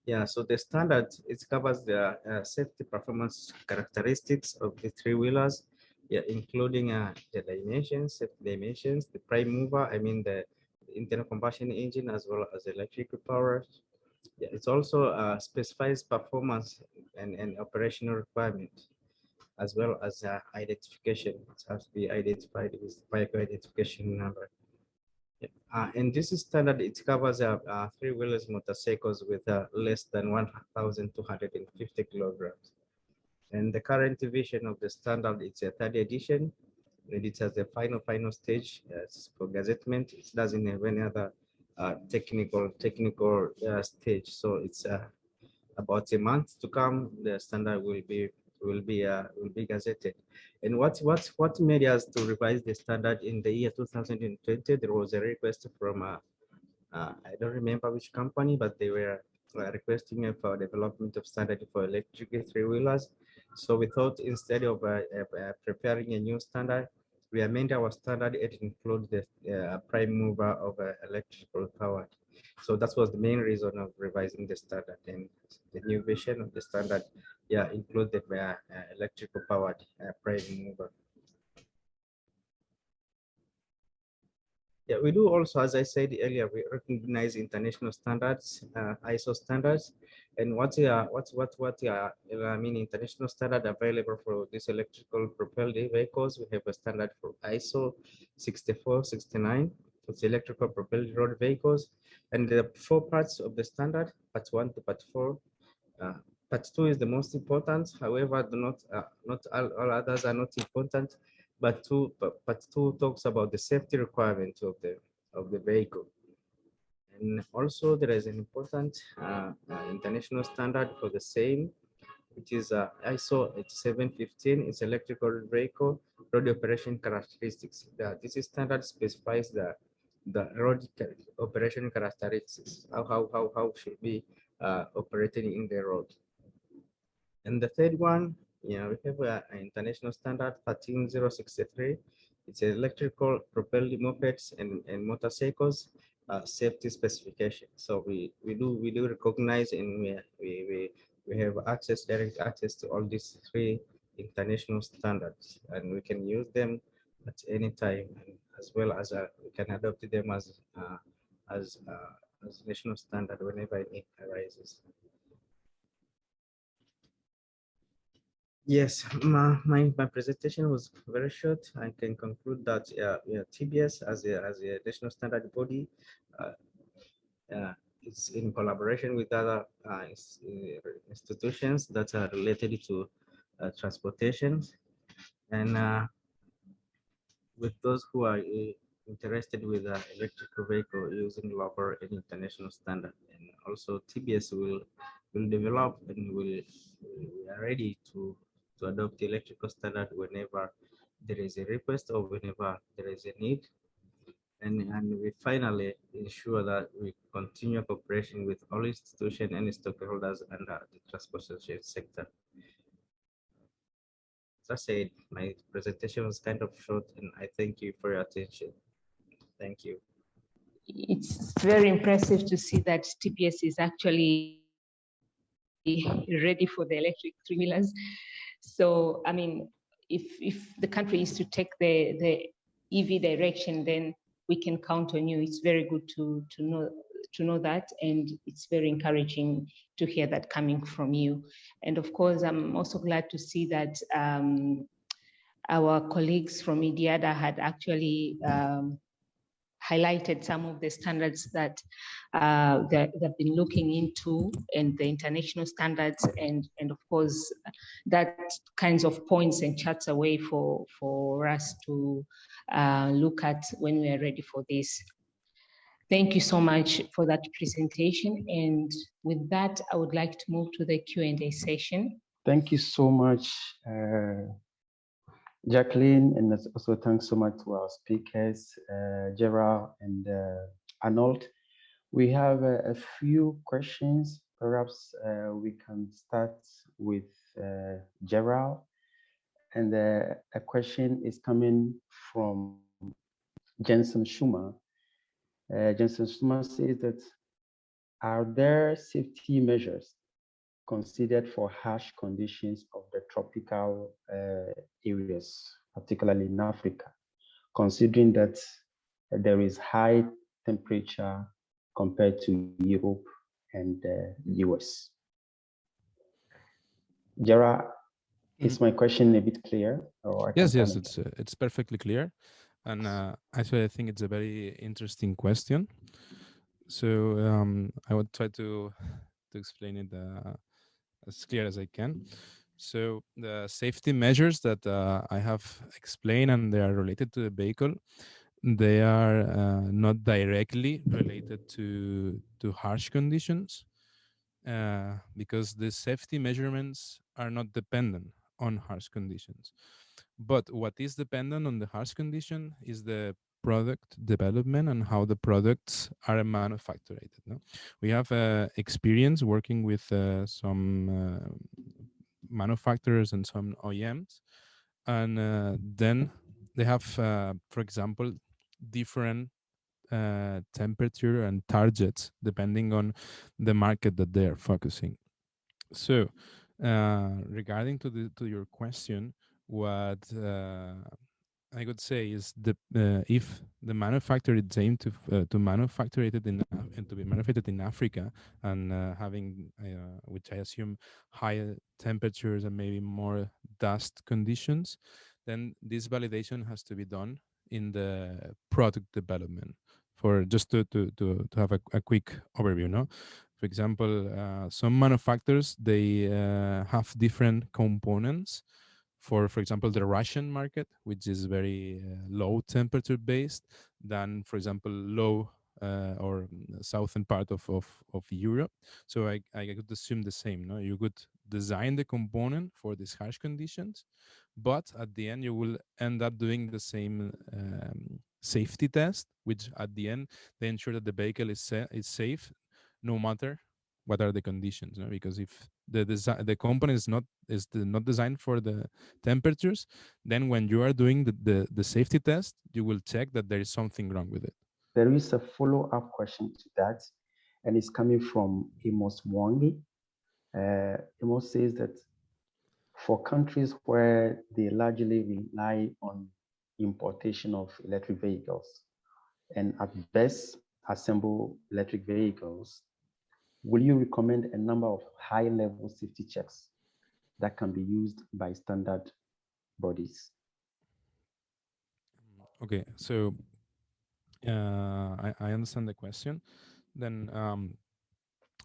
Yeah, so the standard it covers the uh, safety performance characteristics of the three wheelers yeah, including uh, the dimensions, dimensions, the prime mover, I mean the internal combustion engine as well as electrical power. Yeah, it also uh, specifies performance and, and operational requirement as well as uh, identification. It has to be identified with vehicle identification number. Yeah. Uh, and this is standard, it covers uh, uh, three-wheelers motorcycles with uh, less than 1,250 kilograms. And the current version of the standard, it's a third edition, and it has the final, final stage uh, for gazettement. It doesn't have any other uh, technical, technical stage. So it's about a month to come. The standard will be will be uh, will be gazetted. And what what what made us to revise the standard in the year 2020? There was a request from uh, uh, I don't remember which company, but they were uh, requesting for development of standard for electric three wheelers. So we thought instead of uh, uh, preparing a new standard, we amend our standard it include the prime mover of electrical power. So that was the main reason of revising the standard and the new version of the standard, yeah, included uh, uh, electrical powered uh, prime mover. Yeah, we do also, as I said earlier, we recognize international standards, uh, ISO standards, and what are what what what are I mean international standard available for these electrical propelled vehicles. We have a standard for ISO 6469 for the electrical propelled road vehicles, and the four parts of the standard, part one to part four. Uh, part two is the most important. However, not uh, not all, all others are not important but two but two talks about the safety requirements of the of the vehicle and also there is an important uh, uh, international standard for the same which is uh, ISO 715 it's electrical vehicle road operation characteristics the, this standard specifies the the road operation characteristics how how how, how should be uh, operating in the road and the third one yeah, we have an international standard 13063. It's electrical propelled mopeds and, and motorcycles uh, safety specification. So we, we do we do recognize and we, we, we, we have access, direct access to all these three international standards and we can use them at any time as well as uh, we can adopt them as uh, as uh, as national standard whenever it arises. Yes, my, my, my presentation was very short. I can conclude that uh, yeah, TBS as a, as a national standard body, uh, uh, it's in collaboration with other uh, institutions that are related to uh, transportation. And uh, with those who are interested with uh, electrical vehicle using local and international standard. And also TBS will will develop and will we are ready to to adopt the electrical standard whenever there is a request or whenever there is a need. And, and we finally ensure that we continue cooperation with all institutions and stakeholders under the transportation sector. I said, my presentation was kind of short and I thank you for your attention. Thank you. It's very impressive to see that TBS is actually ready for the electric three-wheelers. So, I mean, if, if the country is to take the, the EV direction, then we can count on you. It's very good to, to know to know that and it's very encouraging to hear that coming from you and of course i'm also glad to see that um, our colleagues from IDIADA had actually um, highlighted some of the standards that uh, they've been looking into and the international standards and and of course that kinds of points and charts away for for us to uh, look at when we are ready for this. Thank you so much for that presentation. And with that, I would like to move to the Q&A session. Thank you so much, uh, Jacqueline, and also thanks so much to our speakers, uh, Gerald and uh, Arnold. We have a, a few questions. Perhaps uh, we can start with uh, Gerald. And uh, a question is coming from Jensen Schumer. Uh, Jensen Schumer says that, are there safety measures considered for harsh conditions of the tropical uh, areas, particularly in Africa, considering that there is high temperature compared to Europe and the US. Jara, is mm-hmm. my question a bit clear? yes, yes, it's uh, it's perfectly clear, and uh, actually I think it's a very interesting question. So um, I would try to to explain it uh, as clear as I can. So the safety measures that uh, I have explained and they are related to the vehicle, they are uh, not directly related to, to harsh conditions uh, because the safety measurements are not dependent on harsh conditions. But what is dependent on the harsh condition is the product development and how the products are manufactured. No? We have uh, experience working with uh, some uh, manufacturers and some OEMs, and uh, then they have, uh, for example, different uh, temperature and targets depending on the market that they are focusing. So, regarding to the to your question, what I would say is the uh, if the manufacturer is aimed to uh, to manufacture it in and to be manufactured in Africa and uh, having uh, which I assume higher temperatures and maybe more dust conditions, then this validation has to be done in the product development. For just to to to, to have a, a quick overview, no. For example, uh, some manufacturers they uh, have different components for, for example, the Russian market, which is very uh, low temperature based, than, for example, low uh, or southern part of, of, of Europe. So I, I could assume the same. No, you could design the component for these harsh conditions, but at the end you will end up doing the same um, safety test, which at the end they ensure that the vehicle is sa is safe, no matter what are the conditions. No? Because if the design the component is not is the, not designed for the temperatures then when you are doing the, the the safety test you will check that there is something wrong with it there is a follow-up question to that and it's coming from Amos Mwangi. Uh, Amos says that for countries where they largely rely on importation of electric vehicles and at best assemble electric vehicles will you recommend a number of high level safety checks that can be used by standard bodies? Okay, so uh, I, I understand the question. Then um,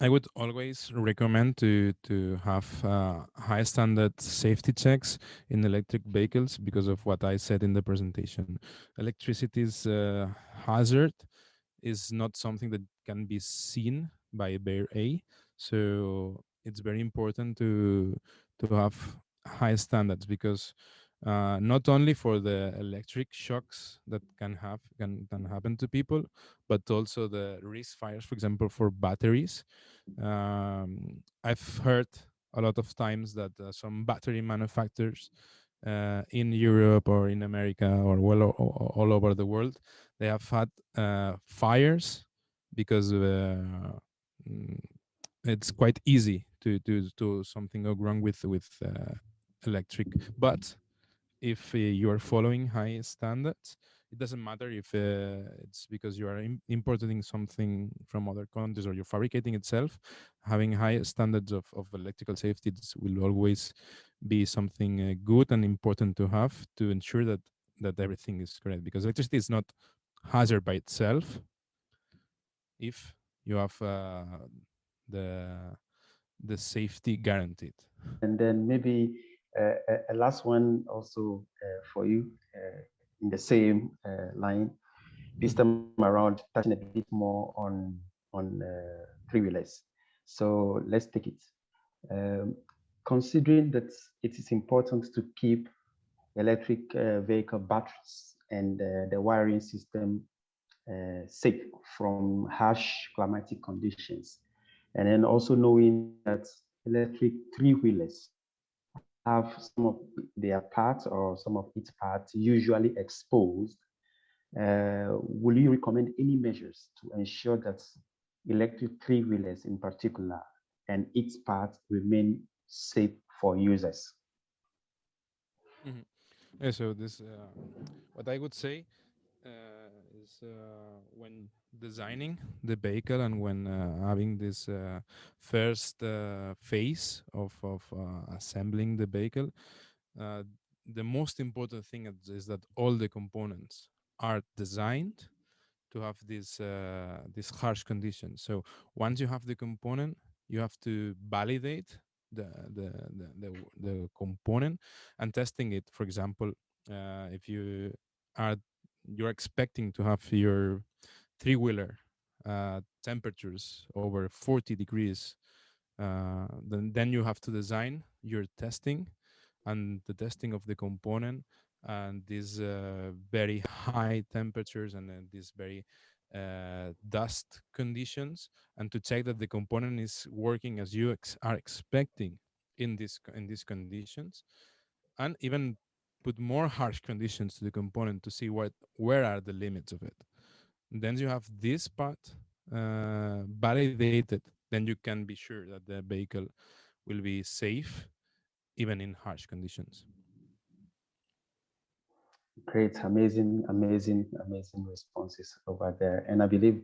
I would always recommend to to have uh, high standard safety checks in electric vehicles because of what I said in the presentation. Electricity's uh, hazard is not something that can be seen by Bear A. So it's very important to to have high standards because uh, not only for the electric shocks that can have can, can happen to people, but also the risk fires, for example, for batteries. Um, I've heard a lot of times that uh, some battery manufacturers uh, in Europe or in America or well all, over the world, they have had uh, fires because uh, it's quite easy to to to something wrong with with uh, electric. But if uh, you are following high standards it doesn't matter if uh, it's because you are Im importing something from other countries or you're fabricating itself having high standards of, of electrical safety will always be something uh, good and important to have to ensure that that everything is correct. Because electricity is not hazard by itself if you have uh, the the safety guaranteed. And then maybe uh, a last one also uh, for you uh, in the same uh, line. This time around, touching a bit more on on three wheelers. So let's take it. Um, considering that it is important to keep electric vehicle batteries and the wiring system uh, safe from harsh climatic conditions. And then also knowing that electric three-wheelers have some of their parts or some of its parts usually exposed. Uh, will you recommend any measures to ensure that electric three-wheelers in particular and its parts remain safe for users? Mm -hmm. Yeah, so this, uh, what I would say, uh, uh, when designing the vehicle and when uh, having this uh, first phase of, of assembling the vehicle, the most important thing is that all the components are designed to have this uh, this harsh conditions. So once you have the component, you have to validate the the the, the, the component and testing it. For example, uh, if you are you're expecting to have your three wheeler uh, temperatures over 40 degrees, uh, then then you have to design your testing and the testing of the component and these uh, very high temperatures and these very uh, dust conditions and to check that the component is working as you ex are expecting in this in these conditions. And even put more harsh conditions to the component to see what where are the limits of it. Then you have this part uh, validated then you can be sure that the vehicle will be safe even in harsh conditions. Great, amazing, amazing, amazing responses over there. And I believe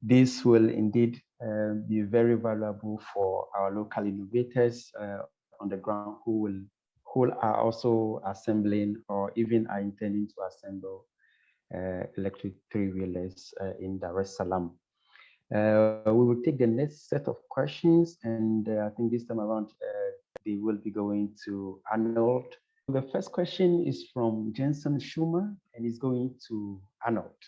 this will indeed uh, be very valuable for our local innovators uh, on the ground who will who are also assembling or even are intending to assemble uh, electric three-wheelers uh, in Dar es Salaam. Uh, we will take the next set of questions and uh, I think this time around they will be going to Arnold the first question is from Jensen Schumer and is going to Arnold.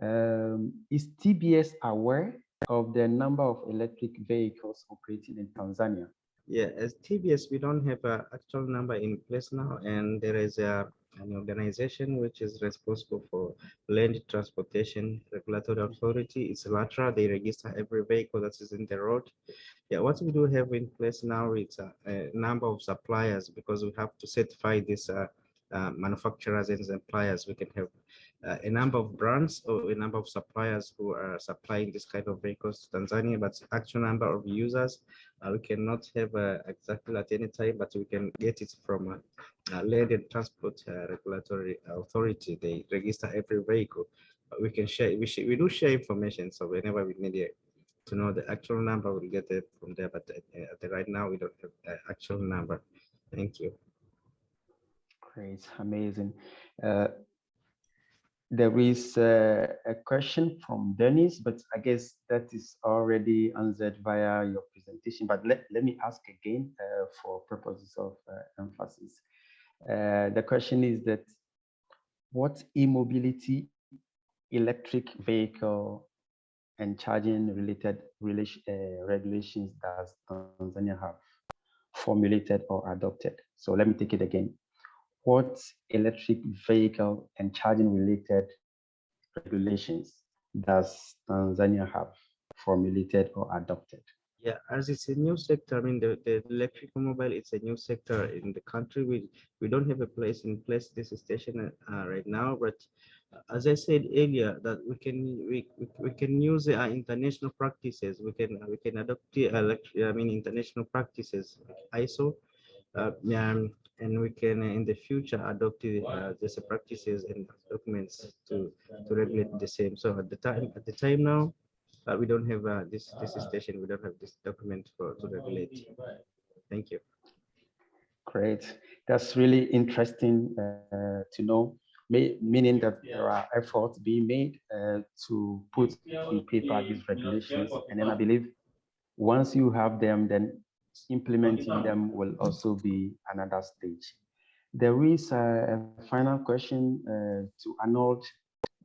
Um, is TBS aware of the number of electric vehicles operating in Tanzania? Yeah, as TBS, we don't have an actual number in place now, and there is a, an organization which is responsible for land transportation regulatory authority. It's LATRA. They register every vehicle that is in the road. Yeah, what we do have in place now is a, a number of suppliers because we have to certify these uh, uh, manufacturers and suppliers. We can have uh, a number of brands or a number of suppliers who are supplying this kind of vehicles to Tanzania, but actual number of users, uh, we cannot have uh, exactly at any time, but we can get it from a, a land and transport uh, regulatory authority. They register every vehicle. But we can share, we, we do share information. So whenever we need it, to know the actual number, we'll get it from there. But uh, right now, we don't have the actual number. Thank you. Great, amazing. Uh, there is uh, a question from Dennis, but I guess that is already answered via your presentation. But let, let me ask again uh, for purposes of uh, emphasis. Uh, the question is that what e-mobility electric vehicle and charging related relation, uh, regulations does Tanzania have formulated or adopted? So let me take it again what electric vehicle and charging related regulations does Tanzania have formulated or adopted? Yeah, as it's a new sector, I mean, the, the electric mobile, it's a new sector in the country. We we don't have a place in place this station uh, right now, but as I said earlier, that we can we we can use uh, international practices. We can we can adopt the electric, I mean, international practices, ISO, uh, um, and we can uh, in the future adopt uh, these practices and documents to to regulate the same. So at the time at the time now, uh, we don't have uh, this this station. We don't have this document for to regulate. Thank you. Great. That's really interesting uh, to know. May, meaning that there are efforts being made uh, to put in paper these regulations, and then I believe once you have them, then implementing them will also be another stage. There is a, a final question uh, to Arnold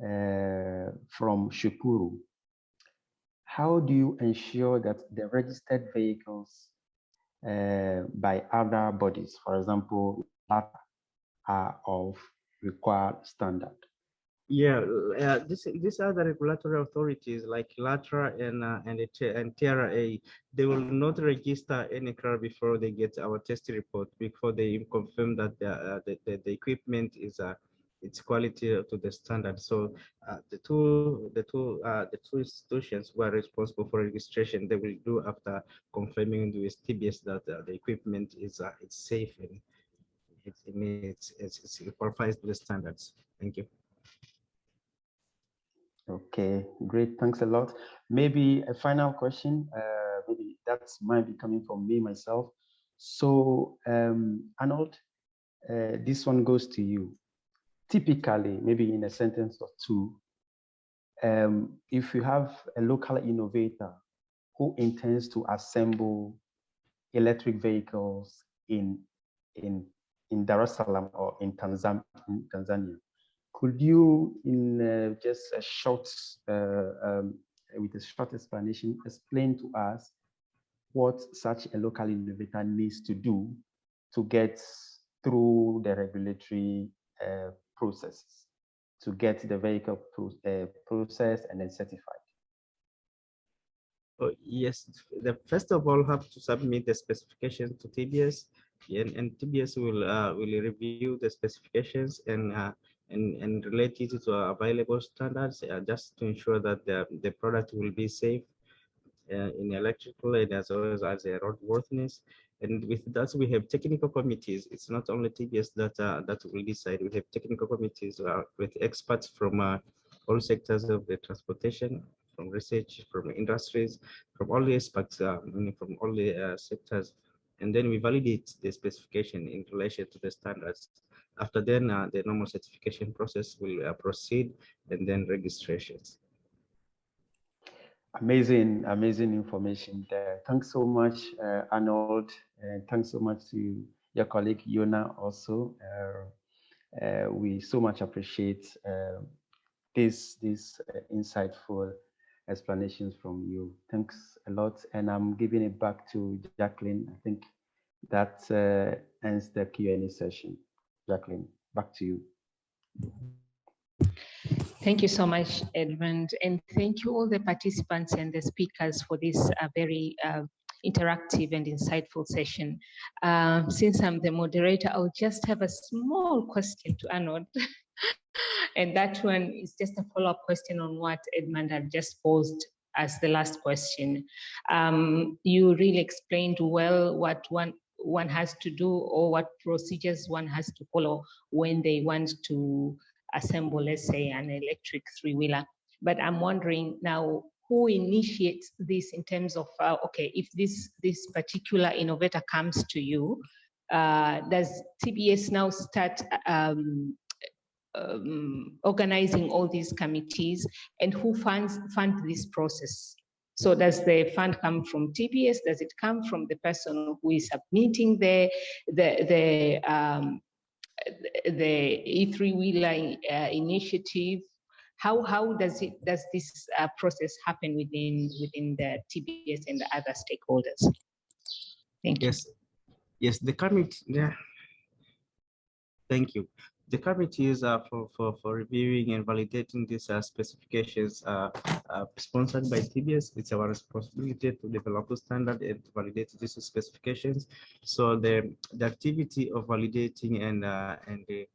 uh, from Shukuru. How do you ensure that the registered vehicles uh, by other bodies, for example, are of required standard? Yeah, uh, this these are the regulatory authorities like LATRA and uh, and and TRA. They will not register any car before they get our test report before they confirm that the uh, the, the, the, equipment is uh, its quality to the standard. So uh, the two the two uh, the two institutions who are responsible for registration they will do after confirming with TBS that uh, the equipment is uh, it's safe and it, it meets it's, it qualifies to the standards. Thank you. Okay, great. Thanks a lot. Maybe a final question. Uh, maybe that might be coming from me myself. So, um, Arnold, uh, this one goes to you. Typically, maybe in a sentence or two, um, if you have a local innovator who intends to assemble electric vehicles in in in Dar es Salaam or in Tanzania, in Tanzania could you, in uh, just a short, uh, um, with a short explanation, explain to us what such a local innovator needs to do to get through the regulatory uh, processes to get the vehicle pro uh, processed and then certified? Oh, yes, the first of all have to submit the specification to TBS and, and TBS will uh, will review the specifications and uh, and, and relate it to available standards uh, just to ensure that the, the product will be safe uh, in electrical and as well as, as a roadworthiness. And with that, we have technical committees. It's not only TBS that uh, that will decide. We have technical committees uh, with experts from uh, all sectors of the transportation, from research, from industries, from all the aspects, uh, from all the sectors. And then we validate the specification in relation to the standards. After then, uh, the normal certification process will proceed and then registrations. Amazing amazing information there. Thanks so much uh, arnold and thanks so much to your colleague yona also. Uh, uh, we so much appreciate uh, this this uh, insightful explanations from you. Thanks a lot and i'm giving it back to jacqueline. I think that uh, ends the q&a session jacqueline back to you Thank you so much, Edmund, and thank you all the participants and the speakers for this uh, very uh, interactive and insightful session. Uh, since I'm the moderator, I'll just have a small question to Arnold. and that one is just a follow-up question on what Edmund had just posed as the last question. Um, you really explained well what one one has to do or what procedures one has to follow when they want to assemble, let's say, an electric three-wheeler. But I'm wondering now, who initiates this in terms of, uh, okay, if this, this particular innovator comes to you, uh, does TBS now start um, um, organizing all these committees and who funds fund this process? So does the fund come from TBS? Does it come from the person who is submitting the the the um, the E3 Wheeler uh, initiative. How, how does it does this uh, process happen within within the TBS and the other stakeholders? Thank you. Yes, yes, the committee. Yeah. Thank you the committees uh, for, for, for reviewing and validating these uh, specifications uh, uh, sponsored by TBS. It's our responsibility to develop a standard and validate these specifications. So the, the activity of validating and uh, and the,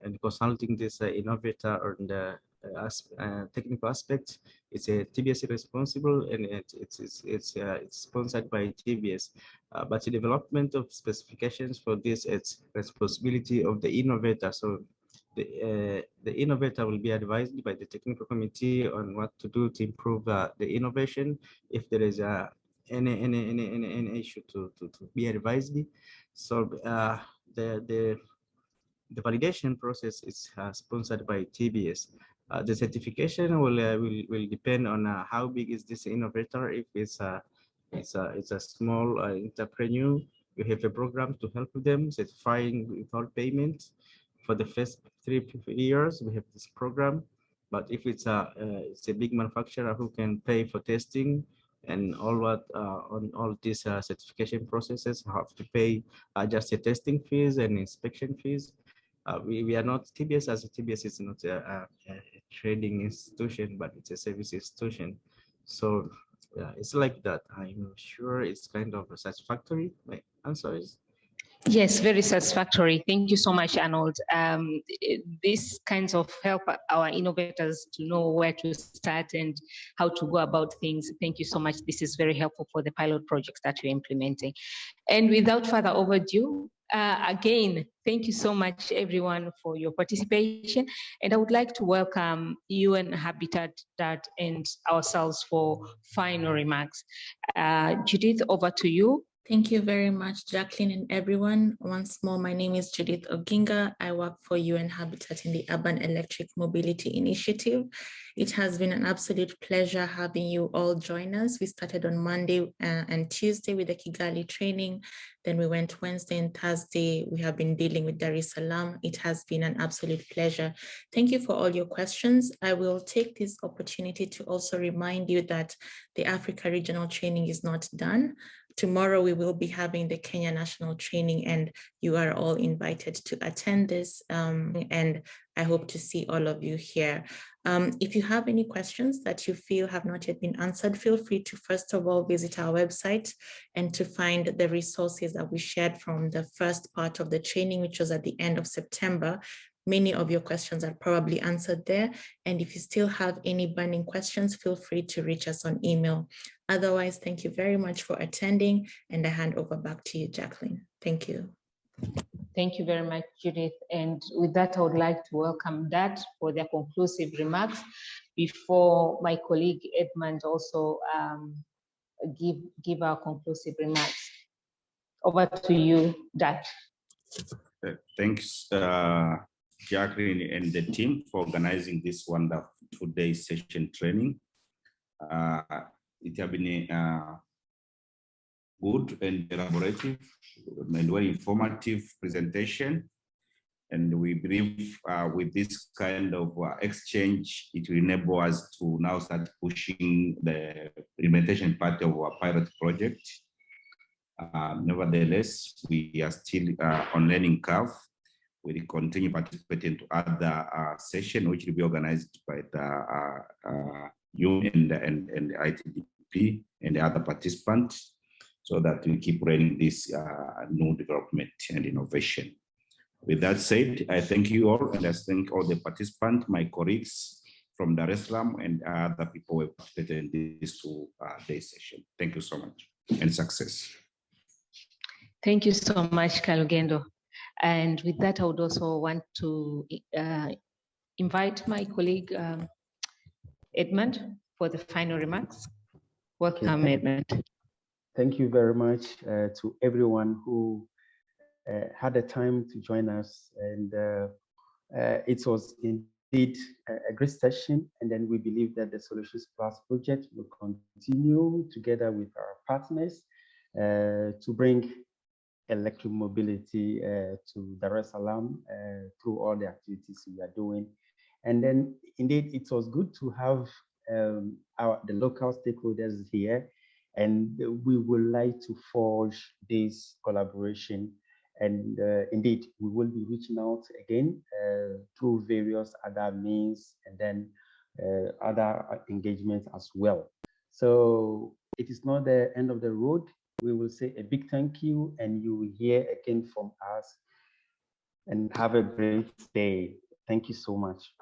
and consulting this uh, innovator or the as, uh, technical aspects. It's a TBS responsible and it, it's it's it's, uh, it's sponsored by TBS. Uh, but the development of specifications for this it's responsibility of the innovator. So the uh, the innovator will be advised by the technical committee on what to do to improve uh, the innovation. If there is a any any any any, any issue to, to to be advised. So uh, the the the validation process is uh, sponsored by TBS. Uh, the certification will, uh, will will depend on uh, how big is this innovator. If it's a it's a it's a small uh, entrepreneur, we have a program to help them certifying without payment for the first three years. We have this program, but if it's a uh, it's a big manufacturer who can pay for testing and all what uh, on all these certification processes have to pay just the testing fees and inspection fees. Uh, we, we are not TBS as a TBS is not a, a, a, trading institution, but it's a service institution. So yeah, it's like that. I'm sure it's kind of satisfactory. My answer is Yes, very satisfactory. Thank you so much, Arnold. Um, these kinds of help our innovators to know where to start and how to go about things. Thank you so much. This is very helpful for the pilot projects that you're implementing. And without further overdue, uh, again, thank you so much, everyone, for your participation. And I would like to welcome UN Habitat DART and ourselves for final remarks. Uh, Judith, over to you. Thank you very much, Jacqueline and everyone. Once more, my name is Judith Oginga. I work for UN Habitat in the Urban Electric Mobility Initiative. It has been an absolute pleasure having you all join us. We started on Monday uh, and Tuesday with the Kigali training. Then we went Wednesday and Thursday. We have been dealing with Dar es Salaam. It has been an absolute pleasure. Thank you for all your questions. I will take this opportunity to also remind you that the Africa regional training is not done. Tomorrow we will be having the Kenya National Training and you are all invited to attend this. Um, and I hope to see all of you here. Um, if you have any questions that you feel have not yet been answered, feel free to first of all visit our website and to find the resources that we shared from the first part of the training, which was at the end of September. Many of your questions are probably answered there. And if you still have any burning questions, feel free to reach us on email. Otherwise, thank you very much for attending and I hand over back to you, Jacqueline. Thank you. Thank you very much, Judith. And with that, I would like to welcome DART for their conclusive remarks before my colleague Edmund also um, give, give our conclusive remarks. Over to you, DART. Uh, thanks, uh, Jacqueline and the team for organizing this wonderful two-day session training. Uh, it has been uh, good and elaborative and very informative presentation. And we believe uh, with this kind of uh, exchange, it will enable us to now start pushing the implementation part of our pilot project. Uh, nevertheless, we are still uh, on learning curve. We will continue participating to other uh, session, which will be organized by the uh, UN and, and, and the ITDP and the other participants so that we keep running this uh, new development and innovation. With that said, I thank you all and I thank all the participants, my colleagues from Dar es Salaam and other people who participated in this two uh, session. Thank you so much and success. Thank you so much, Kalugendo. And with that, I would also want to uh, invite my colleague um, Edmund for the final remarks. Welcome, Okay. Edmund. Thank you very much uh, to everyone who uh, had the time to join us. And uh, uh, it was indeed a, great session. And then we believe that the Solutions Plus project will continue together with our partners uh, to bring electric mobility uh, to Dar es Salaam uh, through all the activities we are doing. And then indeed, it was good to have um, our the local stakeholders here and we would like to forge this collaboration. And uh, indeed, we will be reaching out again uh, through various other means and then uh, other engagements as well. So it is not the end of the road. We will say a big thank you and you will hear again from us and have a great day. Thank you so much.